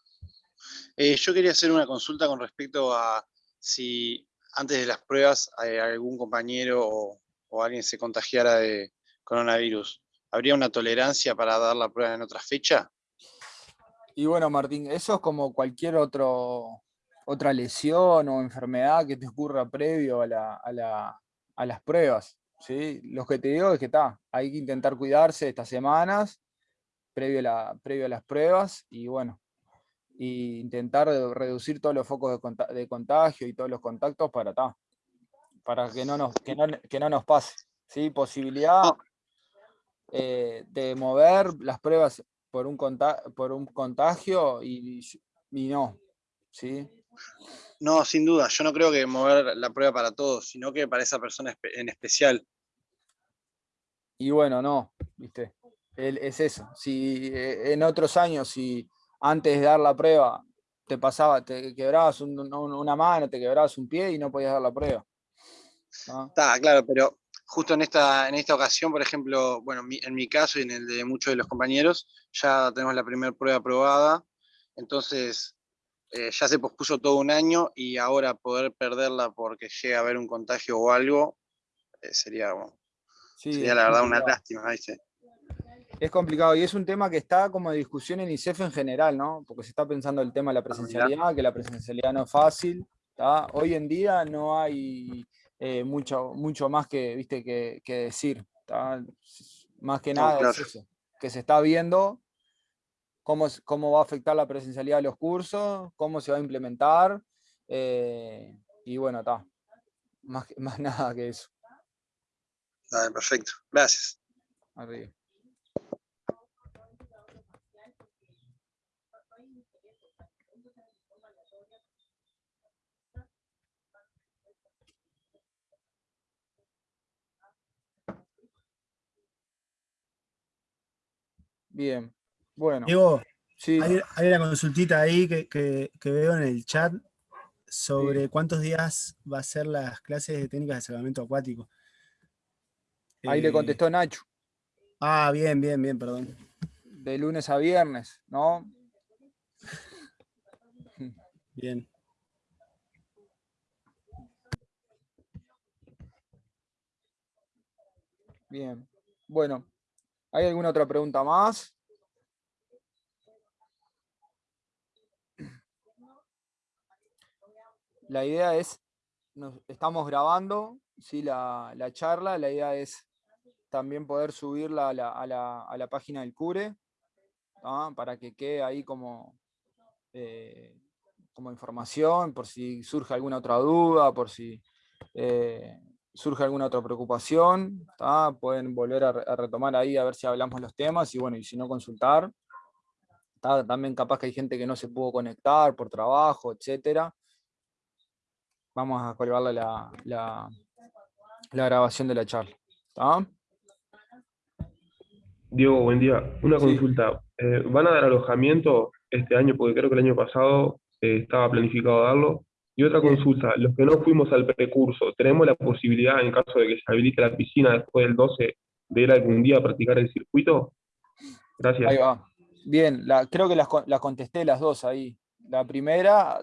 Eh, yo quería hacer una consulta con respecto a si antes de las pruebas eh, algún compañero o, alguien se contagiara de coronavirus. ¿Habría una tolerancia para dar la prueba en otra fecha? Y bueno, Martín, eso es como cualquier otro, otra lesión o enfermedad que te ocurra previo a, las pruebas. ¿sí? Lo que te digo es que está, hay que intentar cuidarse estas semanas previo a las pruebas y bueno, y intentar reducir todos los focos de, contagio y todos los contactos para, para que, no nos, que, no, nos pase. ¿sí? Posibilidad eh, de mover las pruebas por un, por un contagio y, y no. ¿sí? No, sin duda. Yo no creo que mover la prueba para todos, sino que para esa persona en especial. Y bueno, no, viste. es eso. Si eh, en otros años, si antes de dar la prueba te pasaba, te quebrabas una mano, te quebrabas un pie y no podías dar la prueba. Está, claro, pero justo en esta, en esta ocasión, por ejemplo, bueno, en mi caso y en el de muchos de los compañeros, ya tenemos la primera prueba aprobada, entonces eh, ya se pospuso todo un año y ahora poder perderla porque llega a haber un contagio o algo, eh, sería, sería la verdad una lástima, Es complicado y es un tema que está como de discusión en ICEF en general, ¿no? Porque se está pensando el tema de la presencialidad, que la presencialidad no es fácil. Hoy en día no hay eh, mucho, mucho más que, ¿viste? que, decir. Más que nada es eso, que se está viendo cómo, cómo va a afectar la presencialidad de los cursos, cómo se va a implementar, eh, y bueno, está. Más, más nada que eso. perfecto. Gracias. Bien. Bueno. Diego, hay, una consultita ahí que, veo en el chat sobre cuántos días va a ser las clases de técnicas de salvamento acuático. Ahí le eh, contestó Nacho. Ah, bien, bien, bien, perdón. De lunes a viernes, ¿no? Bien. Bien. Bueno, ¿hay alguna otra pregunta más? la idea es, estamos grabando ¿sí? la, charla, la idea es también poder subirla a la, página del CURE, para que quede ahí como, eh, como información, por si surge alguna otra duda, por si eh, surge alguna otra preocupación, pueden volver a, retomar ahí a ver si hablamos los temas y bueno, y si no consultar. También capaz que hay gente que no se pudo conectar por trabajo, etcétera vamos a colgarle la, la, grabación de la charla. Diego, buen día. Una consulta. Eh, ¿Van a dar alojamiento este año? Porque creo que el año pasado eh, estaba planificado darlo. Y otra consulta, los que no fuimos al precurso, ¿tenemos la posibilidad, en caso de que se habilite la piscina después del 12, de ir algún día a practicar el circuito? Gracias. Ahí va. Bien, creo que las, las contesté las dos ahí. La primera,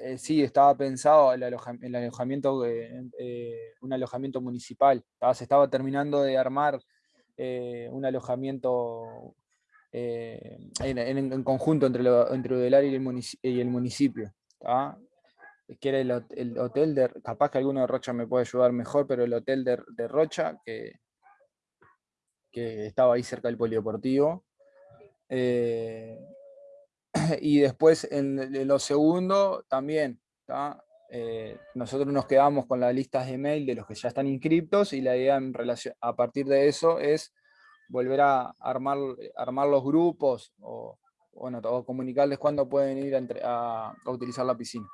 eh, sí, estaba pensado el, alojamiento, eh, eh, un alojamiento municipal. se estaba terminando de armar un alojamiento eh, en, conjunto entre, lo, entre Udelaria y el, municipio, y el municipio que era el, hotel de, capaz que alguno de Rocha me puede ayudar mejor, pero el hotel de, Rocha, que, que estaba ahí cerca del polideportivo. Eh, y después en, lo segundo también, eh, nosotros nos quedamos con las listas de mail de los que ya están inscriptos y la idea en relación, a partir de eso es volver a armar, armar los grupos o comunicarles cuándo pueden ir a utilizar la piscina.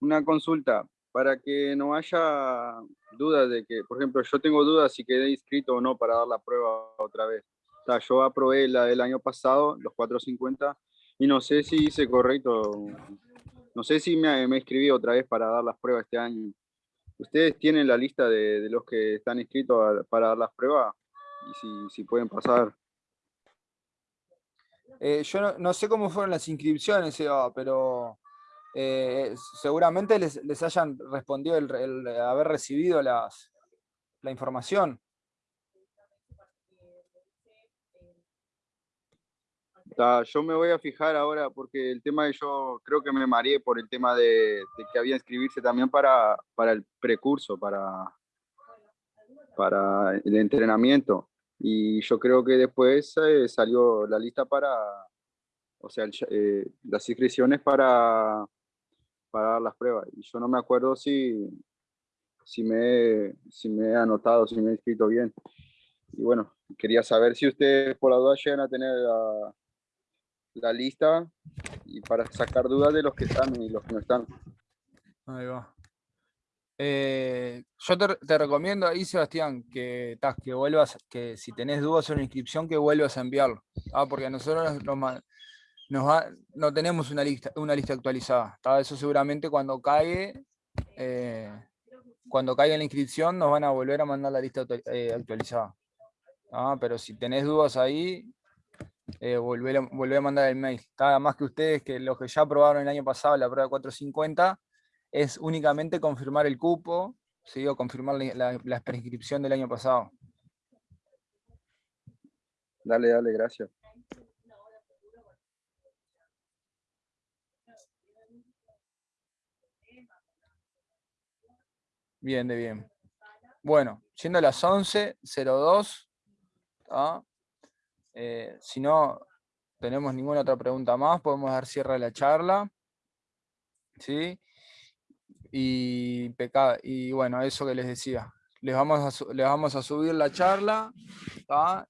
Una consulta, para que no haya dudas de que, por ejemplo, yo tengo dudas si quedé inscrito o no para dar la prueba otra vez. O sea, yo aprobé la del año pasado, los 450, y no sé si hice correcto, no sé si me, me inscribí otra vez para dar las pruebas este año. ¿Ustedes tienen la lista de, de los que están inscritos para dar las pruebas? Y si, pueden pasar. Eh, yo no, sé cómo fueron las inscripciones, pero eh, seguramente les, hayan respondido el, haber recibido las, la información. yo me voy a fijar ahora porque el tema de yo creo que me mareé por el tema de, que había inscribirse también para, para el precurso, para, para el entrenamiento. Y yo creo que después eh, salió la lista para, o sea, eh, las inscripciones para, para las pruebas. Y yo no me acuerdo si, si, me, si me he anotado, si me he inscrito bien. Y bueno, quería saber si ustedes por la duda llegan a tener la, la lista y para sacar dudas de los que están y los que no están. Ahí va. Eh, yo te, recomiendo ahí, Sebastián, que, que vuelvas, que si tenés dudas sobre la inscripción, que vuelvas a enviarlo. Ah, porque nosotros no tenemos una lista, una lista actualizada. Eso seguramente cuando caiga, eh, cuando caiga la inscripción, nos van a volver a mandar la lista eh, actualizada. Ah, pero si tenés dudas ahí, eh, volver, a, mandar el mail. Nada más que ustedes, que los que ya aprobaron el año pasado la prueba 450, es únicamente confirmar el cupo, ¿sí? o confirmar la, la, prescripción del año pasado. Dale, dale, gracias. Bien, de bien. Bueno, siendo las 11.02, eh, si no tenemos ninguna otra pregunta más, podemos dar cierre a la charla. ¿Sí? Y, y bueno, eso que les decía. Les vamos a, les vamos a subir la charla,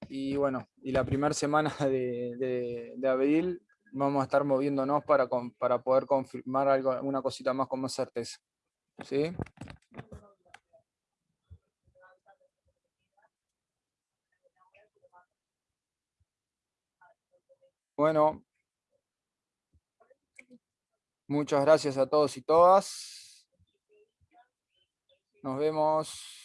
y bueno, y la primera semana de, de, abril vamos a estar moviéndonos para, para poder confirmar algo, una cosita más con más certeza. ¿Sí? Bueno, muchas gracias a todos y todas. Nos vemos.